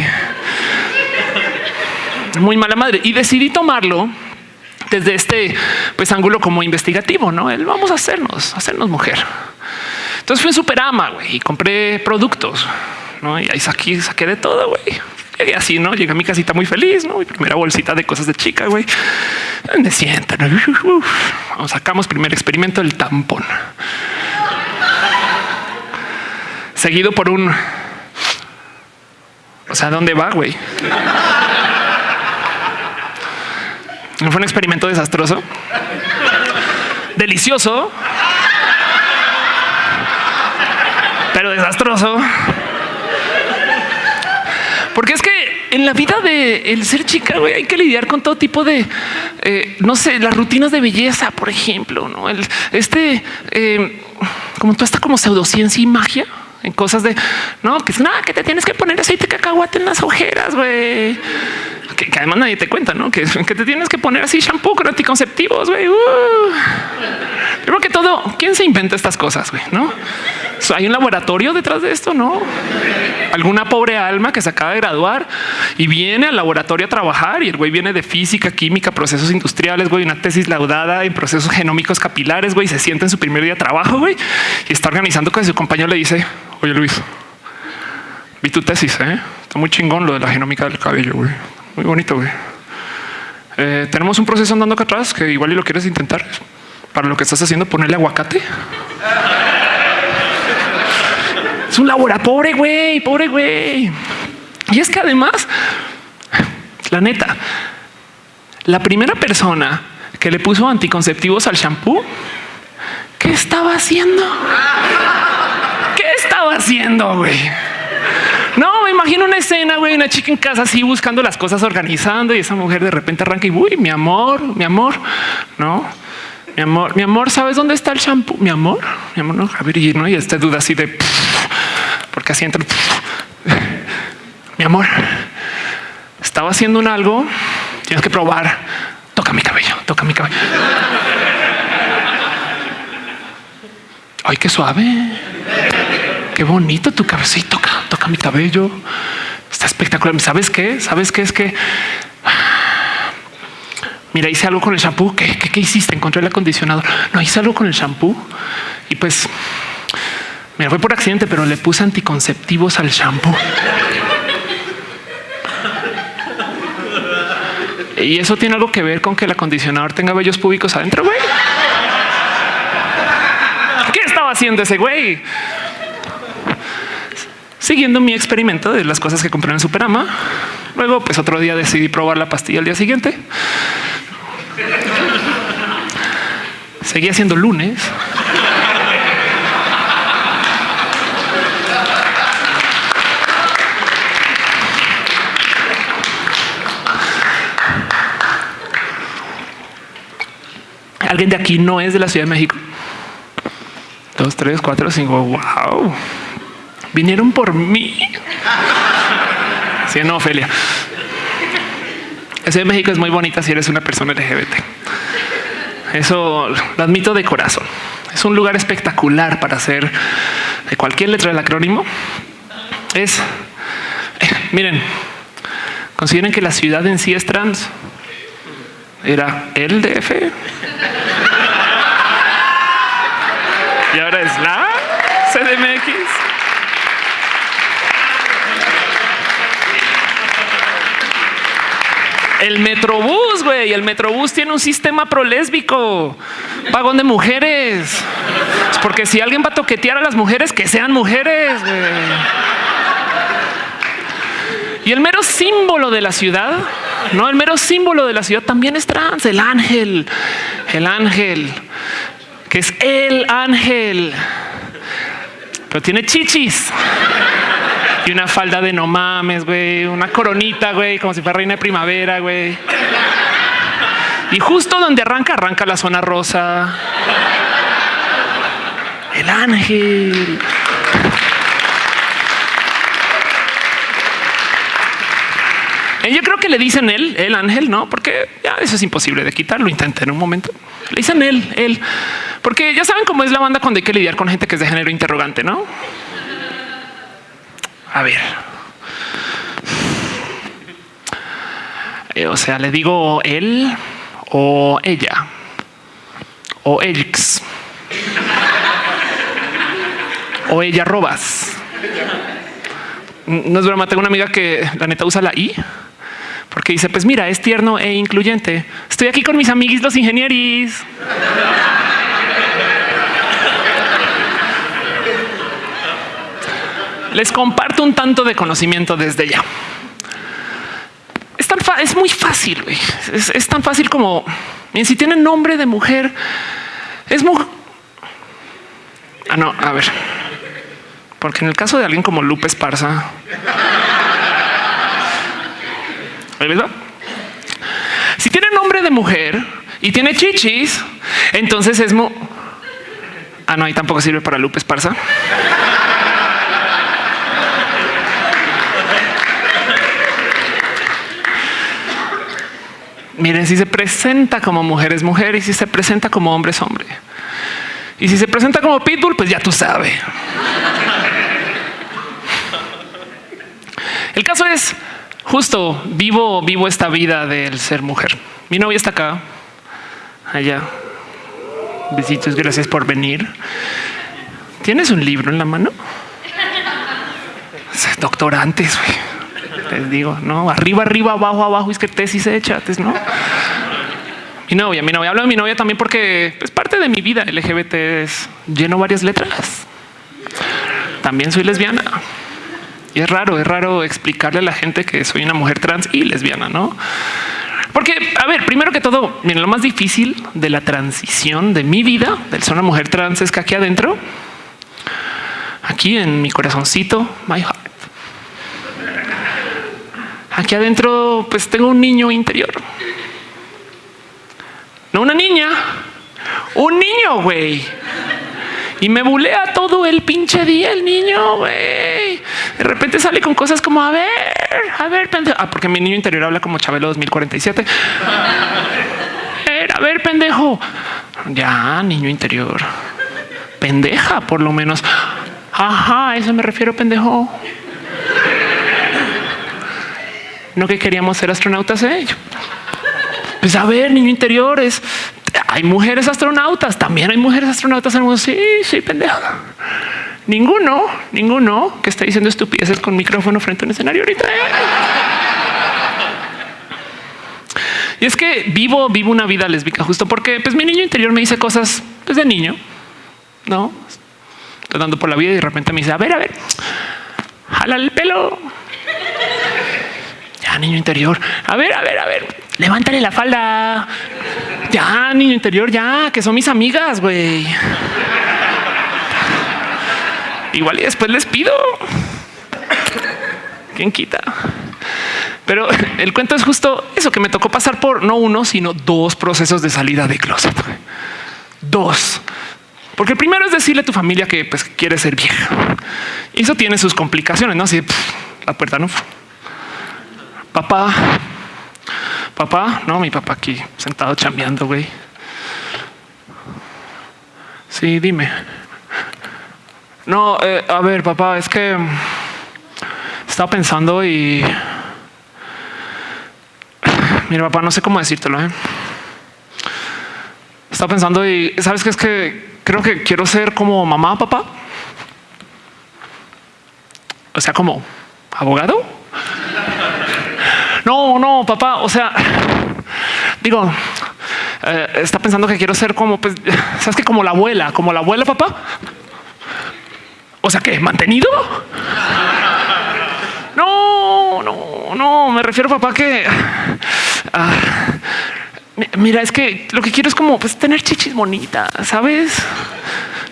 Muy mala madre. Y decidí tomarlo desde este pues ángulo como investigativo, no? El vamos a hacernos, hacernos mujer. Entonces fui en Superama güey, y compré productos. ¿No? Y ahí saqué, saqué de todo, güey. Y así, ¿no? Llegué a mi casita muy feliz, ¿no? Mi primera bolsita de cosas de chica, güey. Me sientan. Vamos, sacamos primer experimento, el tampón. Seguido por un... O sea, ¿dónde va, güey? Fue un experimento desastroso. Delicioso. Pero desastroso. Porque es que en la vida de el ser chica hay que lidiar con todo tipo de, eh, no sé, las rutinas de belleza, por ejemplo, no el, este, eh, como tú está como pseudociencia y magia en cosas de no, que es nada, que te tienes que poner aceite de cacahuate en las ojeras, güey. Que, además nadie te cuenta, ¿no? Que, que, te tienes que poner así shampoo con anticonceptivos, güey. Uh. Primero que todo, ¿quién se inventa estas cosas, güey? ¿No? hay un laboratorio detrás de esto, ¿no? Alguna pobre alma que se acaba de graduar y viene al laboratorio a trabajar y el güey viene de física, química, procesos industriales, güey, una tesis laudada en procesos genómicos capilares, güey, se sienta en su primer día de trabajo, güey, y está organizando con su compañero le dice, oye Luis, vi tu tesis, ¿eh? está muy chingón lo de la genómica del cabello, güey, muy bonito, güey. Eh, tenemos un proceso andando acá atrás que igual y lo quieres intentar. Para lo que estás haciendo, ponerle aguacate un laboratorio, pobre güey, pobre güey. Y es que además, la neta, la primera persona que le puso anticonceptivos al shampoo, ¿qué estaba haciendo? ¿Qué estaba haciendo, güey? No, me imagino una escena, güey, una chica en casa así buscando las cosas, organizando y esa mujer de repente arranca y, uy, mi amor, mi amor, no, mi amor, mi amor, ¿sabes dónde está el shampoo? Mi amor, mi amor, no, a y, ¿no? y esta duda así de porque así entra. Mi amor, estaba haciendo un algo. Tienes que probar. Toca mi cabello, toca mi cabello. Ay, qué suave. Qué bonito tu cabecito. Toca, toca mi cabello. Está espectacular. ¿Sabes qué? ¿Sabes qué? Es que mira, hice algo con el shampoo. ¿Qué, qué, qué hiciste? Encontré el acondicionador. No hice algo con el shampoo y pues Mira, fue por accidente, pero le puse anticonceptivos al shampoo. Y eso tiene algo que ver con que el acondicionador tenga vellos públicos adentro, güey. ¿Qué estaba haciendo ese güey? Siguiendo mi experimento de las cosas que compré en Superama. Luego, pues otro día decidí probar la pastilla al día siguiente. Seguía siendo lunes. Alguien de aquí no es de la Ciudad de México. Dos, tres, cuatro, cinco. Wow. Vinieron por mí. Sí, no, Ofelia. Ciudad de México es muy bonita si eres una persona LGBT. Eso lo admito de corazón. Es un lugar espectacular para hacer de cualquier letra del acrónimo. Es, eh, miren, consideren que la ciudad en sí es trans. Era el DF. Y ahora es la CDMX. El Metrobús, güey. El Metrobús tiene un sistema prolésbico. Vagón de mujeres. porque si alguien va a toquetear a las mujeres, que sean mujeres, güey. Y el mero símbolo de la ciudad, no el mero símbolo de la ciudad también es trans, el ángel, el ángel, que es el ángel, pero tiene chichis y una falda de no mames, güey, una coronita, güey, como si fuera reina de primavera, güey. Y justo donde arranca, arranca la zona rosa. El ángel. Eh, yo creo que le dicen él, el ángel, no, porque ya eso es imposible de quitarlo. Intenté en un momento. Le dicen él, él, porque ya saben cómo es la banda cuando hay que lidiar con gente que es de género interrogante, no? A ver. Eh, o sea, le digo él o ella o elx o ella robas. No es broma, tengo una amiga que la neta usa la I porque dice, pues mira, es tierno e incluyente. Estoy aquí con mis amiguis los ingenieros. Les comparto un tanto de conocimiento desde ya. Es, tan es muy fácil, es, es, tan fácil como si tienen nombre de mujer, es muy... Ah, no, a ver. Porque en el caso de alguien como Lupe Esparza, si tiene nombre de mujer y tiene chichis, entonces es muy... Ah, no, ahí tampoco sirve para Lupe Esparza. Miren, si se presenta como mujer es mujer y si se presenta como hombre es hombre. Y si se presenta como pitbull, pues ya tú sabes. El caso es justo vivo, vivo esta vida del ser mujer. Mi novia está acá, allá. Besitos, gracias por venir. ¿Tienes un libro en la mano? Doctorantes, güey les digo, no arriba, arriba, abajo, abajo. Es que tesis hecha, no? Mi novia, mi novia, hablo de mi novia también porque es parte de mi vida LGBT. Es lleno varias letras. También soy lesbiana y es raro, es raro explicarle a la gente que soy una mujer trans y lesbiana, no? Porque, a ver, primero que todo, miren, lo más difícil de la transición de mi vida del ser una mujer trans es que aquí adentro, aquí en mi corazoncito, my heart, Aquí adentro, pues tengo un niño interior. No una niña, un niño, güey. Y me bulea todo el pinche día el niño, güey. De repente sale con cosas como, a ver, a ver, pendejo. Ah, porque mi niño interior habla como Chabelo 2047. A ver, a ver, pendejo. Ya, niño interior. Pendeja, por lo menos. Ajá, a eso me refiero, pendejo no que queríamos ser astronautas. ¿eh? Pues a ver, niño interiores, hay mujeres astronautas, también hay mujeres astronautas en el mundo. Sí, sí, pendejo. Ninguno, ninguno que está diciendo estupideces con micrófono frente a un escenario ahorita. ¿eh? Y es que vivo, vivo una vida lésbica justo porque pues mi niño interior me dice cosas desde niño, no estoy dando por la vida y de repente me dice, a ver, a ver, jala el pelo, ya, niño interior. A ver, a ver, a ver. Levántale la falda. Ya, niño interior, ya, que son mis amigas, güey. Igual y después les pido. ¿Quién quita? Pero el cuento es justo eso que me tocó pasar por no uno, sino dos procesos de salida de closet. Dos. Porque el primero es decirle a tu familia que pues, quiere ser vieja. Y eso tiene sus complicaciones, ¿no? Así la puerta no papá, papá, no, mi papá aquí sentado chambeando, güey. Sí, dime. No, eh, a ver, papá, es que estaba pensando y mira, papá, no sé cómo decírtelo. ¿eh? Estaba pensando y sabes que es que creo que quiero ser como mamá, papá. O sea, como abogado. No, no, papá. O sea, digo, eh, está pensando que quiero ser como, pues, sabes que como la abuela, como la abuela, papá. O sea, que mantenido. No, no, no, me refiero papá que ah, mira, es que lo que quiero es como pues, tener chichis bonitas, sabes?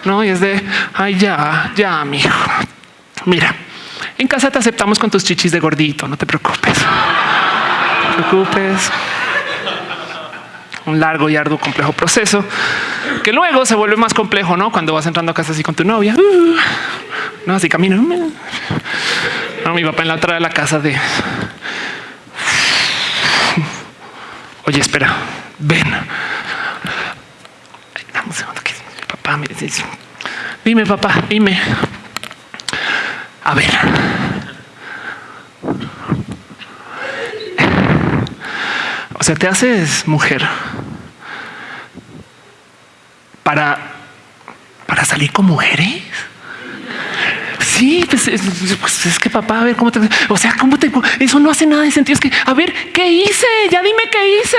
No, y es de ay, ya, ya, mijo. Mira, en casa te aceptamos con tus chichis de gordito, no te preocupes. Preocupes un largo y arduo, complejo proceso que luego se vuelve más complejo, no? Cuando vas entrando a casa así con tu novia, uh, no así camino. No, mi papá en la otra de la casa de oye, espera, ven. Dame un segundo papá me dice, dime, papá, dime. A ver. Sea, te haces mujer para, para salir con mujeres. Sí, pues es, pues, que papá, a ver cómo te, o sea, cómo te, eso no hace nada de sentido. Es que, a ver, ¿qué hice? Ya dime qué hice.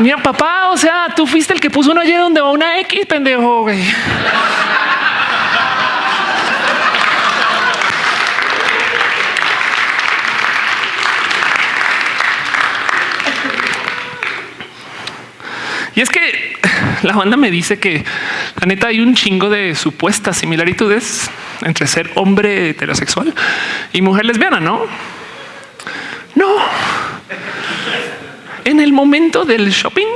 Mira, papá, o sea, tú fuiste el que puso una Y donde va una X, pendejo, güey. Y es que la banda me dice que la neta hay un chingo de supuestas similaritudes entre ser hombre heterosexual y mujer lesbiana, ¿no? No. En el momento del shopping,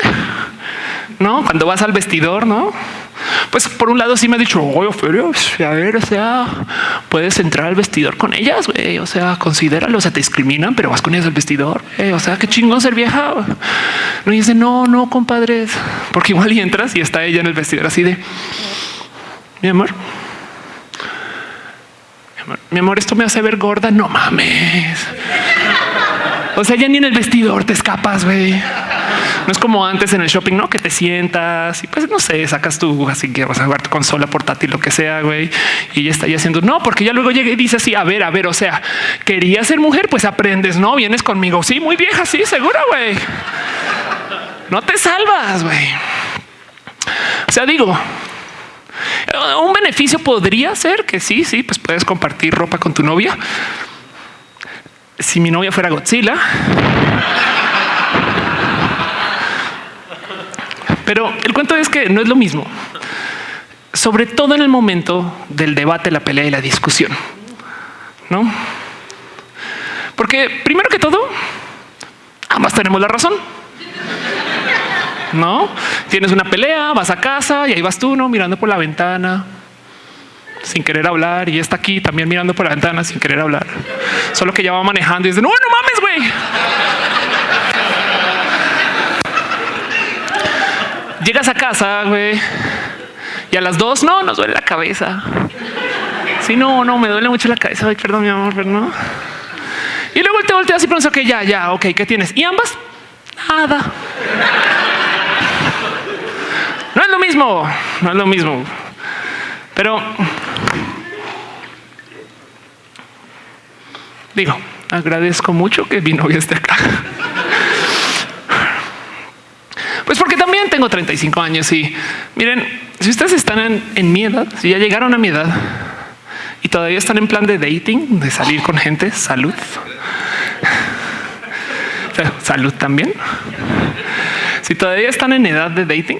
no cuando vas al vestidor, no? Pues por un lado sí me ha dicho, oye, pues, a ver, o sea, puedes entrar al vestidor con ellas, güey, o sea, considéralo, o sea, te discriminan, pero vas con ellas al vestidor, o sea, qué chingón ser vieja. No, y dice, no, no, compadres, porque igual y entras y está ella en el vestidor así de, mi amor, mi amor esto me hace ver gorda, no mames. O sea, ya ni en el vestidor te escapas, güey. No es como antes en el shopping, no que te sientas y pues no sé, sacas tú así que vas a jugar tu consola portátil, lo que sea, güey, y ya está ahí haciendo no, porque ya luego llega y dice así, a ver, a ver, o sea, quería ser mujer, pues aprendes, no vienes conmigo. Sí, muy vieja, sí, seguro, güey. No te salvas, güey. O sea, digo, un beneficio podría ser que sí, sí, pues puedes compartir ropa con tu novia. Si mi novia fuera Godzilla, Pero el cuento es que no es lo mismo, sobre todo en el momento del debate, la pelea y la discusión. No, porque primero que todo, ambas tenemos la razón. No tienes una pelea, vas a casa y ahí vas tú, no mirando por la ventana sin querer hablar y está aquí también mirando por la ventana sin querer hablar. Solo que ya va manejando y dice no, no mames, güey. Llegas a casa, güey, y a las dos, no, nos duele la cabeza. Sí, no, no, me duele mucho la cabeza. Ay, perdón, mi amor, pero no. Y luego te volteas y piensas, ok, ya, ya, ok, ¿qué tienes? Y ambas, nada. No es lo mismo, no es lo mismo. Pero digo, agradezco mucho que mi novia esté acá. Pues porque también tengo 35 años y miren, si ustedes están en, mi edad, si ya llegaron a mi edad y todavía están en plan de dating, de salir con gente, salud. salud también. Si todavía están en edad de dating,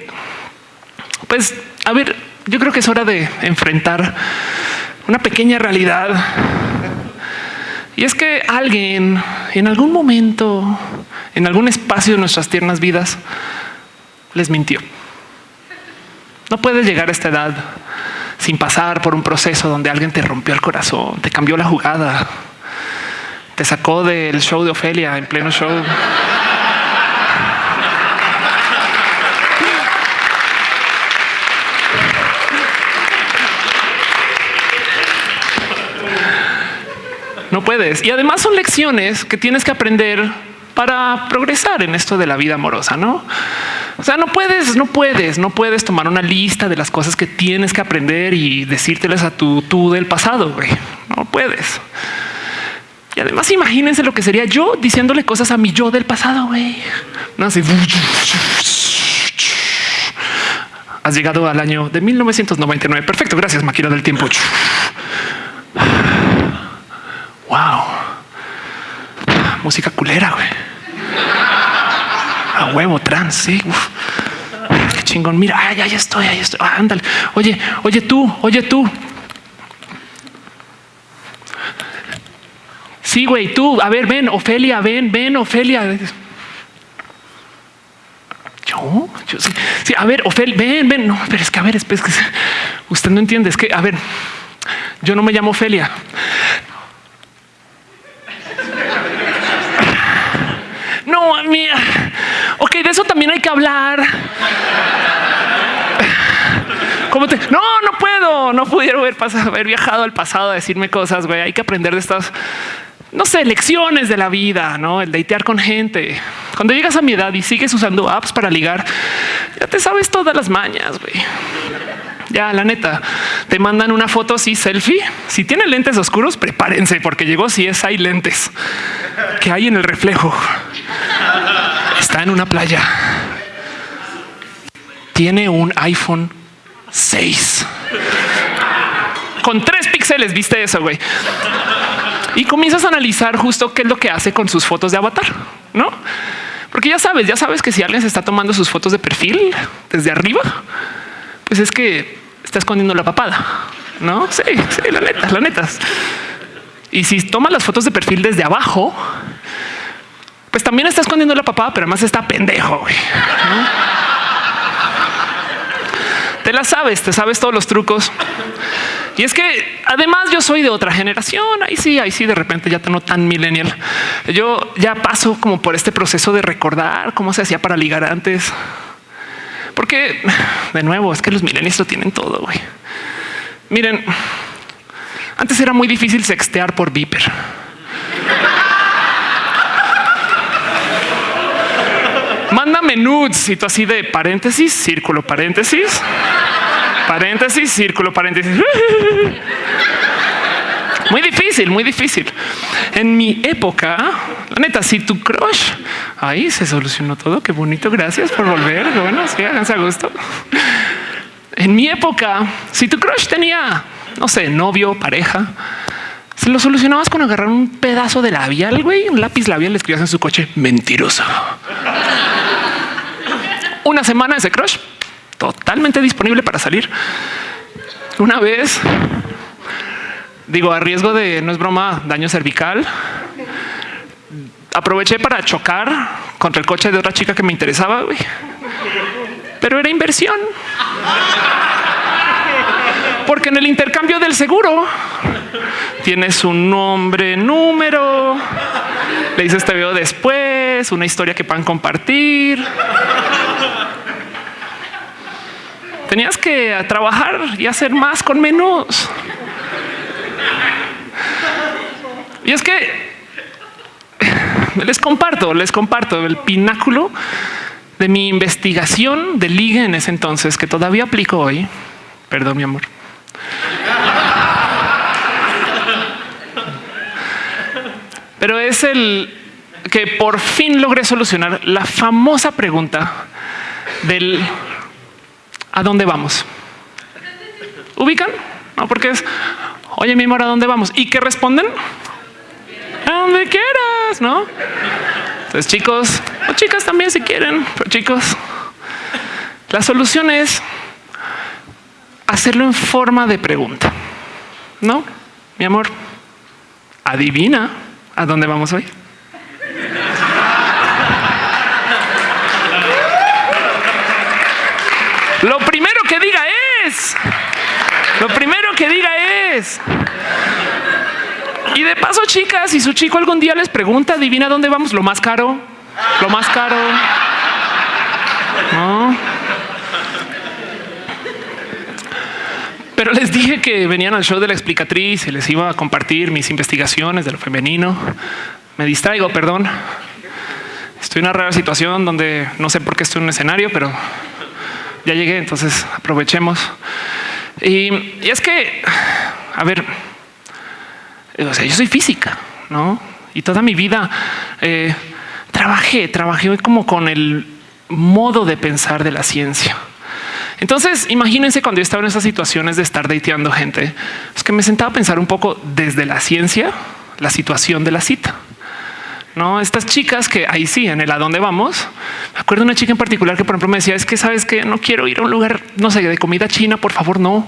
pues a ver, yo creo que es hora de enfrentar una pequeña realidad. Y es que alguien en algún momento, en algún espacio de nuestras tiernas vidas, les mintió. No puedes llegar a esta edad sin pasar por un proceso donde alguien te rompió el corazón, te cambió la jugada, te sacó del show de Ofelia en pleno show. No puedes. Y además son lecciones que tienes que aprender para progresar en esto de la vida amorosa, ¿no? O sea, no puedes, no puedes, no puedes tomar una lista de las cosas que tienes que aprender y decírtelas a tu tú del pasado. Güey. No puedes. Y además, imagínense lo que sería yo diciéndole cosas a mi yo del pasado. Güey. No así. Has llegado al año de 1999. Perfecto. Gracias, máquina del tiempo. Wow. Música culera, güey. A huevo trans, sí. Qué chingón. Mira, ay, ahí estoy, ahí estoy. Ah, ándale. Oye, oye tú, oye tú. Sí, güey, tú. A ver, ven, Ofelia, ven, ven, Ofelia. Yo, yo sí. sí a ver, Ofelia, ven, ven. No, pero es que a ver, es, que usted no entiende. Es que, a ver, yo no me llamo Ofelia. No, mía. Ok, de eso también hay que hablar. ¿Cómo te? No, no puedo. No pudieron haber, haber viajado al pasado a decirme cosas. Güey, hay que aprender de estas, no sé, lecciones de la vida, no el datear con gente. Cuando llegas a mi edad y sigues usando apps para ligar, ya te sabes todas las mañas. Güey. Ya, la neta, te mandan una foto así, selfie. Si tiene lentes oscuros, prepárense porque llegó si es hay lentes que hay en el reflejo. Está en una playa. Tiene un iPhone 6 con tres píxeles. Viste eso, güey. Y comienzas a analizar justo qué es lo que hace con sus fotos de avatar, no? Porque ya sabes, ya sabes que si alguien se está tomando sus fotos de perfil desde arriba, pues es que está escondiendo la papada. No, sí, sí, la neta, la neta. Y si toma las fotos de perfil desde abajo, pues también está escondiendo la papada, pero además está pendejo. Te la sabes, te sabes todos los trucos. Y es que además yo soy de otra generación. Ahí sí, ahí sí, de repente ya tengo tan millennial. Yo ya paso como por este proceso de recordar cómo se hacía para ligar antes. Porque de nuevo es que los millennials lo tienen todo. Güey. Miren, antes era muy difícil sextear por Viper. Mándame nudes y así de paréntesis, círculo, paréntesis, paréntesis, círculo, paréntesis. Muy difícil, muy difícil. En mi época, la neta, si tu crush ahí se solucionó todo. Qué bonito. Gracias por volver. Bueno, sí, háganse a gusto. En mi época, si tu crush tenía, no sé, novio, pareja, se lo solucionabas con agarrar un pedazo de labial, güey, un lápiz labial, le escribías en su coche mentiroso. Una semana ese crush totalmente disponible para salir. Una vez digo, a riesgo de no es broma, daño cervical. Aproveché para chocar contra el coche de otra chica que me interesaba, pero era inversión. Porque en el intercambio del seguro tienes un nombre, número, le dices te veo después, una historia que puedan compartir. Tenías que trabajar y hacer más con menos. Y es que les comparto, les comparto el pináculo de mi investigación de liga en ese entonces que todavía aplico hoy. Perdón, mi amor. Pero es el que por fin logré solucionar la famosa pregunta del ¿a dónde vamos? ¿Ubican? No, porque es Oye, mi amor, ¿a dónde vamos? ¿Y qué responden? A donde quieras, ¿no? Entonces, chicos, o chicas también si quieren, pero chicos, la solución es hacerlo en forma de pregunta. ¿No? Mi amor, adivina a dónde vamos hoy. Lo primero que diga es, lo primero que diga Y de paso, chicas, si su chico algún día les pregunta, adivina dónde vamos, lo más caro, lo más caro. Pero les dije que venían al show de la explicatriz y les iba a compartir mis investigaciones de lo femenino. Me distraigo, perdón. Estoy en una rara situación donde no sé por qué estoy en un escenario, pero ya llegué, entonces aprovechemos. Y, es que, a ver, o sea, yo soy física, ¿no? Y toda mi vida eh, trabajé, trabajé como con el modo de pensar de la ciencia. Entonces, imagínense cuando yo estaba en esas situaciones de estar dateando gente, es que me sentaba a pensar un poco desde la ciencia, la situación de la cita. No, estas chicas que ahí sí, en el a dónde vamos. Me acuerdo una chica en particular que, por ejemplo, me decía: Es que sabes que no quiero ir a un lugar, no sé, de comida china, por favor, no,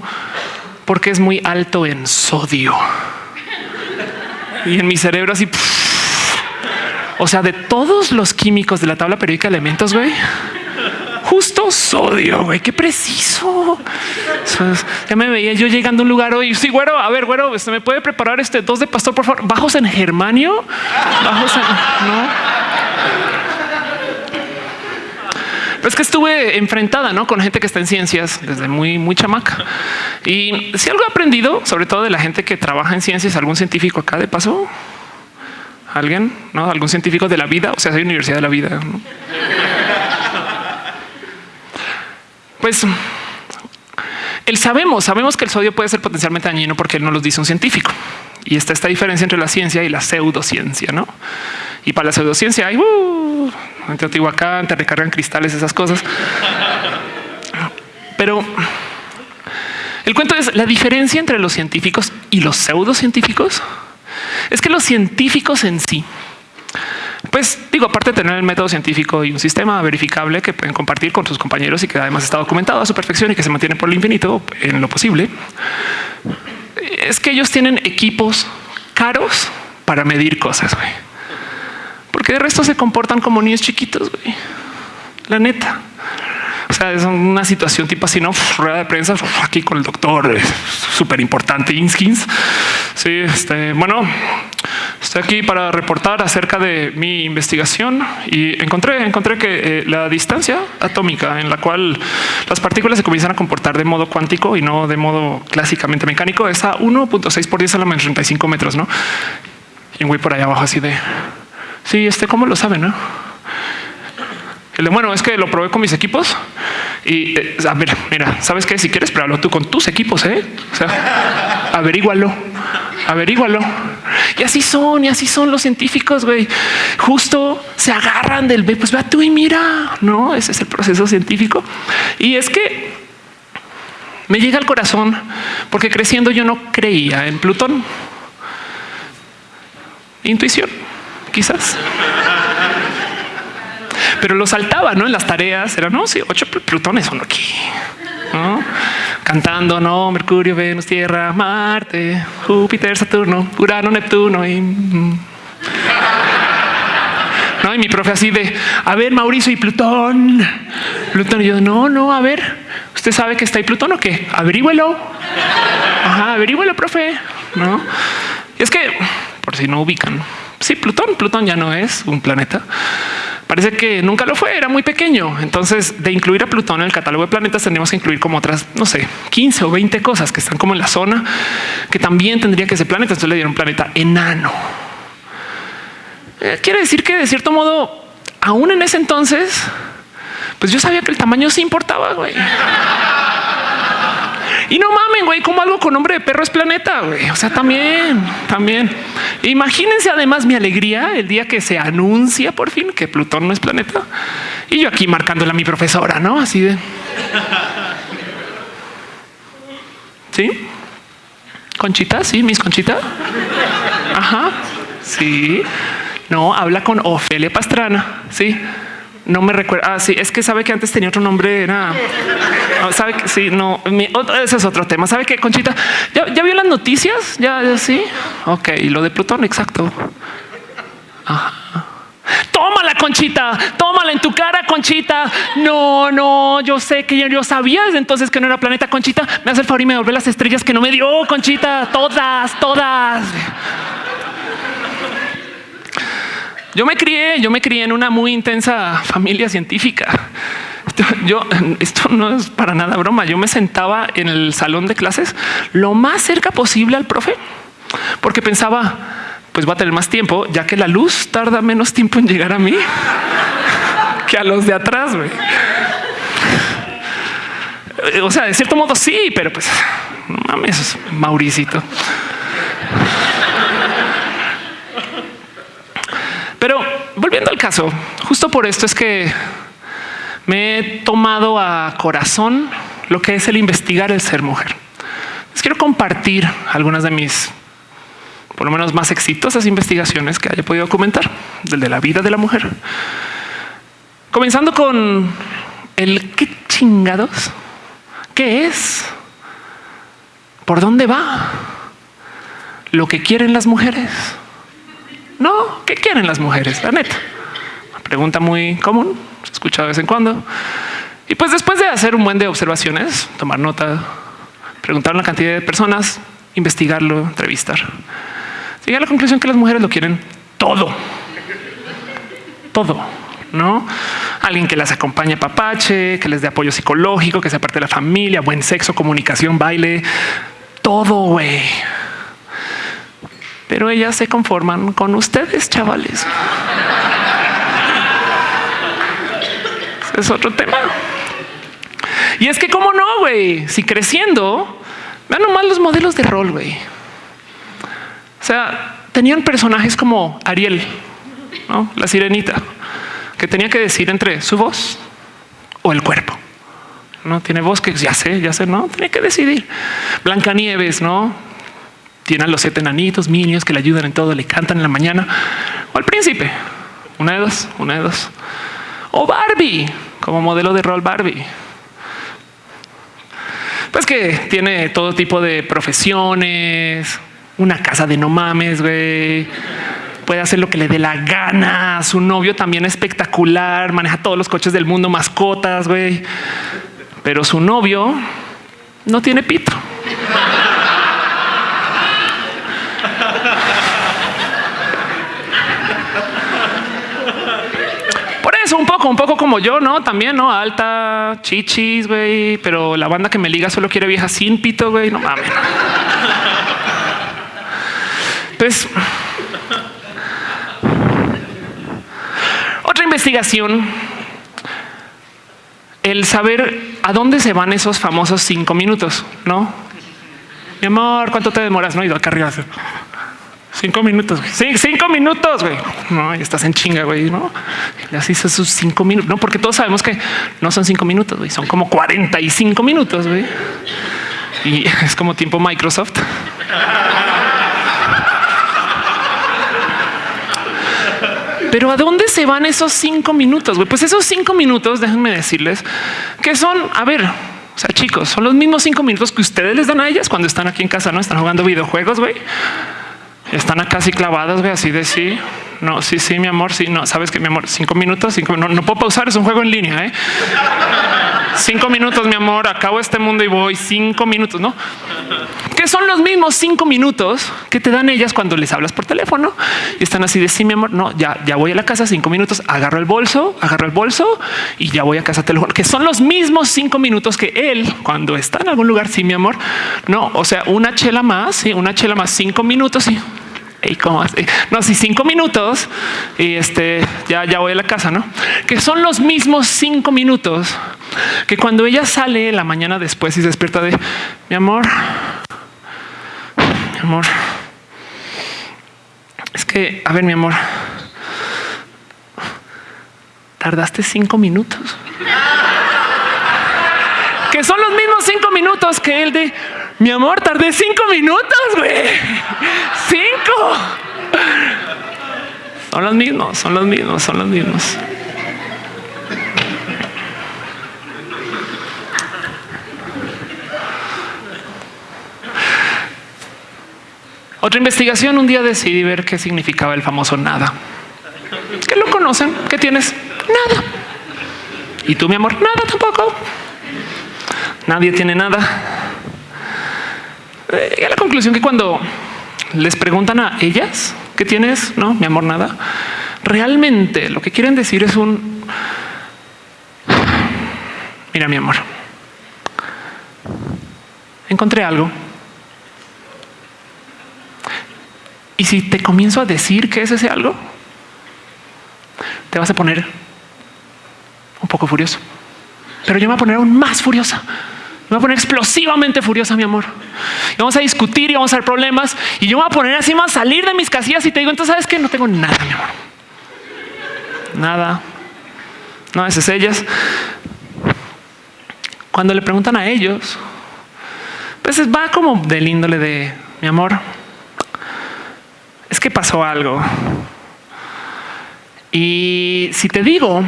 porque es muy alto en sodio. Y en mi cerebro, así, o sea, de todos los químicos de la tabla periódica de elementos, güey justo sodio, güey, qué preciso. Ya me veía yo llegando a un lugar hoy. Sí, güero, a ver, güero, ¿se me puede preparar este dos de pastor, por favor? Bajos en germanio, bajos en no. Es que estuve enfrentada ¿no? con gente que está en ciencias desde muy, muy chamaca. Y si algo he aprendido, sobre todo de la gente que trabaja en ciencias, algún científico acá de paso, alguien, no algún científico de la vida, o sea, soy universidad de la vida. ¿no? Pues el sabemos, sabemos que el sodio puede ser potencialmente dañino porque él no lo dice un científico. Y está esta diferencia entre la ciencia y la pseudociencia, ¿no? Y para la pseudociencia hay uh, en Teotihuacán te recargan cristales, esas cosas. Pero el cuento es la diferencia entre los científicos y los pseudocientíficos. Es que los científicos en sí pues digo, aparte de tener el método científico y un sistema verificable que pueden compartir con sus compañeros y que además está documentado a su perfección y que se mantiene por el infinito en lo posible, es que ellos tienen equipos caros para medir cosas, güey. Porque de resto se comportan como niños chiquitos, güey. La neta. O sea, es una situación tipo así, no rueda de prensa aquí con el doctor súper importante Inskins. Sí, este bueno, Estoy aquí para reportar acerca de mi investigación y encontré, encontré que eh, la distancia atómica en la cual las partículas se comienzan a comportar de modo cuántico y no de modo clásicamente mecánico es a 1.6 por 10 a la menos 35 metros, ¿no? Y un güey por ahí abajo así de, sí, este, ¿cómo lo sabe, no? El de, bueno, es que lo probé con mis equipos y eh, a ver, mira, sabes que si quieres, pero tú con tus equipos, ¿eh? O sea, averígualo, averígualo. Y así son, y así son los científicos, güey. Justo se agarran del B, pues ve tú y mira, no, ese es el proceso científico. Y es que me llega al corazón porque creciendo yo no creía en Plutón. Intuición, quizás. Pero lo saltaba, ¿no? En las tareas era, no, sí, ocho plutones son aquí. ¿no? Cantando, no, Mercurio, Venus, Tierra, Marte, Júpiter, Saturno, Urano, Neptuno y... Mm. No, y mi profe así de, a ver, Mauricio y Plutón. Plutón y yo, no, no, a ver, ¿usted sabe que está ahí Plutón o qué? Averígüelo. Ajá, averígüelo, profe. No. Y es que, por si no ubican, sí, Plutón, Plutón ya no es un planeta. Parece que nunca lo fue, era muy pequeño. Entonces, de incluir a Plutón en el catálogo de planetas, tendríamos que incluir como otras, no sé, 15 o 20 cosas que están como en la zona, que también tendría que ser planeta. Entonces le dieron planeta enano. Eh, quiere decir que de cierto modo, aún en ese entonces, pues yo sabía que el tamaño sí importaba, güey. Y no mamen, güey, como algo con nombre de perro es planeta, güey. O sea, también, también. Imagínense además mi alegría el día que se anuncia por fin que Plutón no es planeta. Y yo aquí marcándola a mi profesora, ¿no? Así de... ¿Sí? Conchita, sí, mis Conchita. Ajá, sí. No, habla con Ofelia Pastrana, sí. No me recuerda. Ah, sí, es que sabe que antes tenía otro nombre. Era sabe que sí, no, ese es otro tema. Sabe que Conchita ya, vio las noticias. Ya, sí. Ok, y lo de Plutón, exacto. Tómala, Conchita, tómala en tu cara, Conchita. No, no, yo sé que yo, sabía desde entonces que no era planeta, Conchita. Me hace el favor y me devuelve las estrellas que no me dio, Conchita. Todas, todas. Yo me crié, yo me crié en una muy intensa familia científica. Yo, esto no es para nada broma. Yo me sentaba en el salón de clases lo más cerca posible al profe, porque pensaba, pues va a tener más tiempo, ya que la luz tarda menos tiempo en llegar a mí que a los de atrás. O sea, de cierto modo sí, pero pues mames, Mauricito. Pero volviendo al caso, justo por esto es que me he tomado a corazón lo que es el investigar el ser mujer. Les quiero compartir algunas de mis por lo menos más exitosas investigaciones que haya podido documentar del de la vida de la mujer. Comenzando con el qué chingados, qué es, por dónde va, lo que quieren las mujeres. No, ¿qué quieren las mujeres? La neta. pregunta muy común, se escucha de vez en cuando. Y pues después de hacer un buen de observaciones, tomar nota, preguntar a una cantidad de personas, investigarlo, entrevistar, llegué a la conclusión que las mujeres lo quieren todo. Todo. ¿no? Alguien que las acompañe papache, que les dé apoyo psicológico, que sea parte de la familia, buen sexo, comunicación, baile, todo, güey. Pero ellas se conforman con ustedes, chavales. es otro tema. Y es que, cómo no, güey, si creciendo, vean nomás los modelos de rol, güey. O sea, tenían personajes como Ariel, ¿no? la sirenita, que tenía que decir entre su voz o el cuerpo. No tiene voz que ya sé, ya sé, no tiene que decidir. Blancanieves, no tiene a los siete nanitos, minios que le ayudan en todo, le cantan en la mañana o al príncipe. Una de dos, una de dos. O Barbie como modelo de rol Barbie pues que tiene todo tipo de profesiones, una casa de no mames, güey. Puede hacer lo que le dé la gana. Su novio también espectacular, maneja todos los coches del mundo, mascotas, güey. Pero su novio no tiene pito. Un poco, como yo, no? También, no alta, chichis, güey, pero la banda que me liga solo quiere vieja sin pito, güey. No mames. Pues otra investigación, el saber a dónde se van esos famosos cinco minutos, no? Mi amor, ¿cuánto te demoras? No, y acá arriba. Cinco minutos, sí, cinco minutos, güey. No, ya estás en chinga, güey. No, así son sus cinco minutos. No, porque todos sabemos que no son cinco minutos, güey. Son como 45 minutos, güey. Y es como tiempo Microsoft. Pero ¿a dónde se van esos cinco minutos? Güey? Pues esos cinco minutos, déjenme decirles que son, a ver, o sea, chicos, son los mismos cinco minutos que ustedes les dan a ellas cuando están aquí en casa, no están jugando videojuegos, güey. Están acá así clavadas, ve así de sí. No, sí, sí, mi amor. Sí, no sabes que mi amor, cinco minutos, cinco no, no puedo pausar. Es un juego en línea. ¿eh? cinco minutos, mi amor. Acabo este mundo y voy cinco minutos, no? Que son los mismos cinco minutos que te dan ellas cuando les hablas por teléfono y están así de sí, mi amor. No, ya, ya voy a la casa cinco minutos, agarro el bolso, agarro el bolso y ya voy a casa teléfono, que son los mismos cinco minutos que él cuando está en algún lugar. Sí, mi amor. No, o sea, una chela más, ¿sí? una chela más cinco minutos y y así, no, si cinco minutos y este ya, ya voy a la casa, no? Que son los mismos cinco minutos que cuando ella sale la mañana después y se despierta de mi amor, mi amor. Es que, a ver, mi amor, tardaste cinco minutos. que son los mismos cinco minutos que él de mi amor, tardé cinco minutos, güey. Cinco. Son los mismos, son los mismos, son los mismos. Otra investigación, un día decidí ver qué significaba el famoso nada. ¿Qué lo conocen? ¿Qué tienes? Nada. ¿Y tú, mi amor? Nada tampoco. Nadie tiene nada. Eh, a la conclusión que cuando les preguntan a ellas qué tienes, no, mi amor, nada. Realmente lo que quieren decir es un mira, mi amor, encontré algo. Y si te comienzo a decir qué es ese algo, te vas a poner un poco furioso, pero yo me voy a poner aún más furiosa voy a poner explosivamente furiosa, mi amor. Y vamos a discutir y vamos a hacer problemas. Y yo me voy a poner así, a salir de mis casillas y te digo, entonces sabes que no tengo nada, mi amor. Nada. No, esas ellas. Cuando le preguntan a ellos, pues va como del índole de mi amor. que pasó algo. Y si te digo,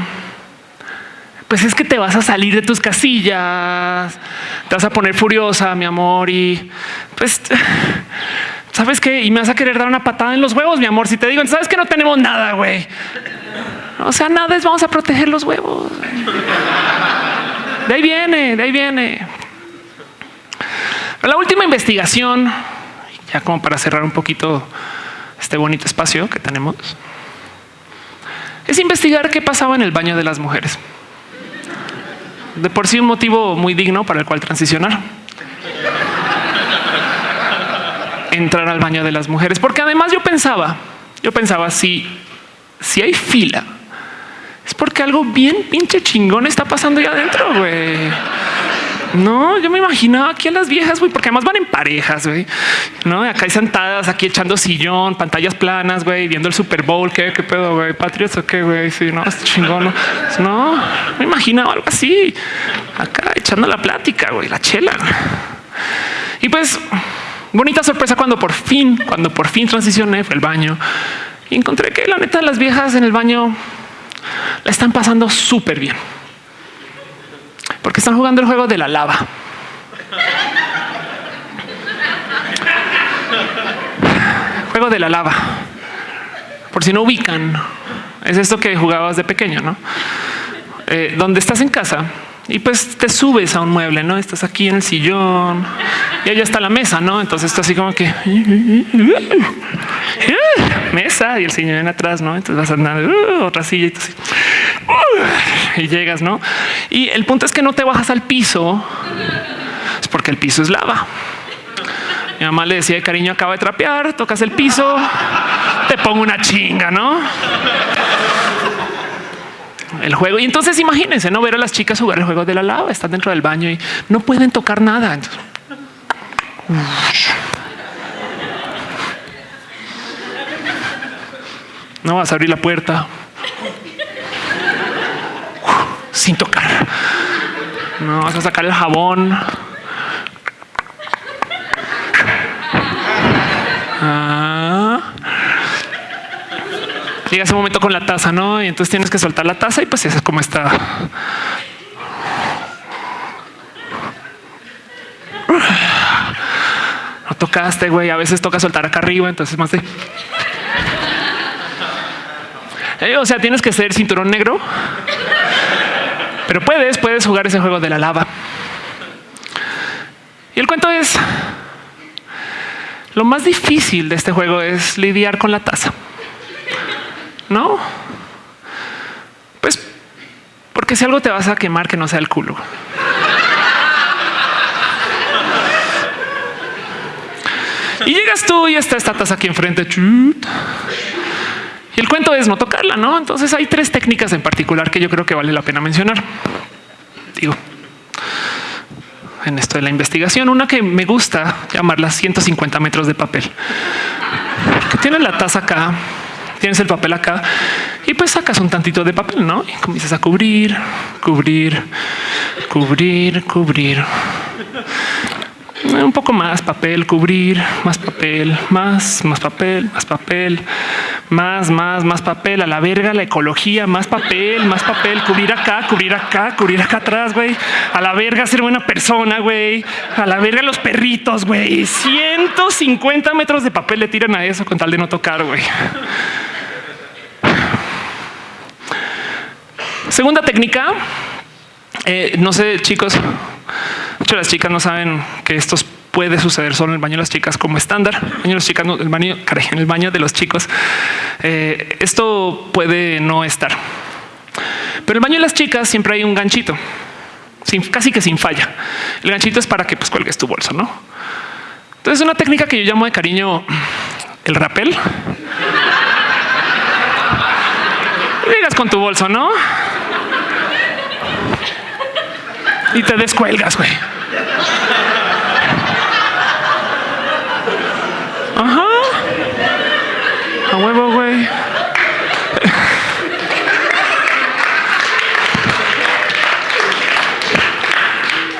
pues es que te vas a salir de tus casillas, te vas a poner furiosa, mi amor, y pues sabes qué, y me vas a querer dar una patada en los huevos, mi amor. Si te digo, sabes que no tenemos nada, güey. O sea, nada es vamos a proteger los huevos. De ahí viene, de ahí viene. La última investigación, ya como para cerrar un poquito este bonito espacio que tenemos, es investigar qué pasaba en el baño de las mujeres. De por sí un motivo muy digno para el cual transicionar. Entrar al baño de las mujeres, porque además yo pensaba, yo pensaba si, si hay fila, es porque algo bien pinche chingón está pasando ya adentro, güey. No, yo me imaginaba aquí a las viejas, güey, porque además van en parejas, güey. No, acá hay sentadas, aquí echando sillón, pantallas planas, güey, viendo el Super Bowl. ¿Qué, qué pedo, güey? Patriots o qué, güey? Sí, no, es chingón. No, no me imaginaba algo así. Acá echando la plática, güey, la chela. Y pues, bonita sorpresa cuando por fin, cuando por fin transicioné, fue el baño y encontré que la neta las viejas en el baño la están pasando súper bien porque están jugando el juego de la lava. juego de la lava. Por si no ubican, es esto que jugabas de pequeño, no? Eh, donde estás en casa y pues te subes a un mueble, no estás aquí en el sillón y allá está la mesa, no? Entonces está así como que mesa y el sillón atrás, no? Entonces vas a andar uh, otra silla y así y llegas, ¿no? Y el punto es que no te bajas al piso, es porque el piso es lava. Mi mamá le decía, cariño, acaba de trapear, tocas el piso, te pongo una chinga, ¿no? El juego. Y entonces imagínense, no ver a las chicas jugar el juego de la lava, están dentro del baño y no pueden tocar nada. no vas a abrir la puerta sin tocar. No vas a sacar el jabón. Ah. Llega ese momento con la taza, no? Y entonces tienes que soltar la taza y pues esa es como está. No tocaste, güey. A veces toca soltar acá arriba, entonces más de. O sea, tienes que ser cinturón negro pero puedes, puedes jugar ese juego de la lava. Y el cuento es, lo más difícil de este juego es lidiar con la taza. No, pues porque si algo te vas a quemar que no sea el culo. Y llegas tú y está esta taza aquí enfrente. Y el cuento es no tocarla, ¿no? Entonces hay tres técnicas en particular que yo creo que vale la pena mencionar. Digo, en esto de la investigación, una que me gusta llamarla 150 metros de papel. Tienes la taza acá, tienes el papel acá y pues sacas un tantito de papel, ¿no? Y comienzas a cubrir, cubrir, cubrir, cubrir un poco más papel, cubrir, más papel, más, más papel, más papel, más, más, más papel, a la verga, la ecología, más papel, más papel, cubrir acá, cubrir acá, cubrir acá atrás, güey, a la verga ser buena persona, güey, a la verga los perritos, güey, 150 metros de papel le tiran a eso con tal de no tocar, güey. Segunda técnica, eh, no sé, chicos, muchas las chicas no saben que esto puede suceder solo en el baño de las chicas como estándar. El baño de las chicas, el baño, en el baño de los chicos. Eh, esto puede no estar, pero el baño de las chicas siempre hay un ganchito, casi que sin falla. El ganchito es para que pues cuelgues tu bolso, no? Entonces, una técnica que yo llamo de cariño el rapel. Llegas con tu bolso, no? Y te descuelgas, güey. Ajá. A huevo, güey.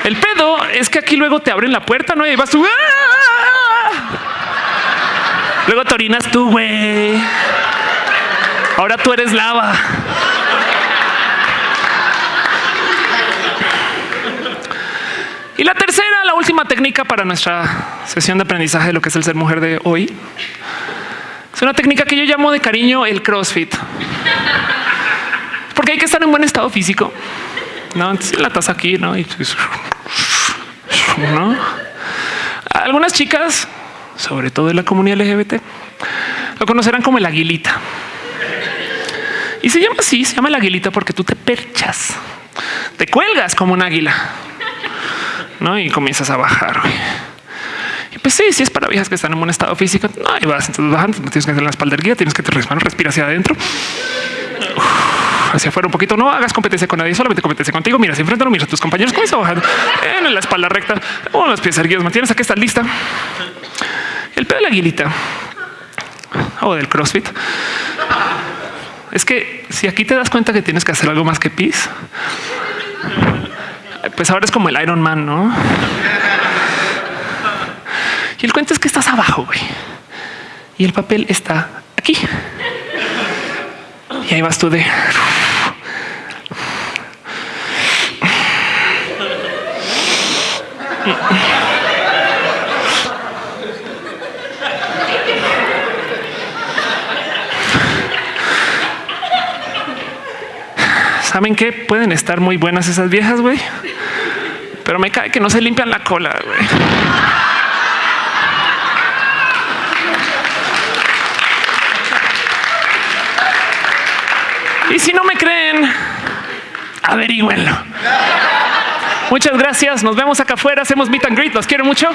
El pedo es que aquí luego te abren la puerta, ¿no? Y vas tú. ¡ah! Luego te orinas tú, güey. Ahora tú eres lava. Y la tercera, la última técnica para nuestra sesión de aprendizaje de lo que es el ser mujer de hoy. Es una técnica que yo llamo de cariño el CrossFit. Porque hay que estar en buen estado físico. No, Entonces, la taza aquí, no? Y ¿no? Algunas chicas, sobre todo de la comunidad LGBT, lo conocerán como el aguilita. Y se llama así, se llama el aguilita porque tú te perchas, te cuelgas como un águila, ¿no? Y comienzas a bajar. Y pues sí, si es para viejas que están en buen estado físico, no, ahí vas, entonces bajando, tienes que hacer la espalda erguida, tienes que te respirar, respira hacia adentro. Hacia afuera un poquito, no hagas competencia con nadie, solamente competencia contigo. Mira, enfrente, no mira a tus compañeros, comienza bajando en la espalda recta, con los pies erguidos, mantienes aquí, estás lista. El pedo de la aguilita o del CrossFit es que si aquí te das cuenta que tienes que hacer algo más que pis, pues ahora es como el Iron Man, no? Y el cuento es que estás abajo, güey. Y el papel está aquí. Y ahí vas tú de... ¿Saben qué? Pueden estar muy buenas esas viejas, güey. Pero me cae que no se limpian la cola, güey. Y si no me creen, averigüenlo. Muchas gracias. Nos vemos acá afuera. Hacemos meet and greet. Los quiero mucho.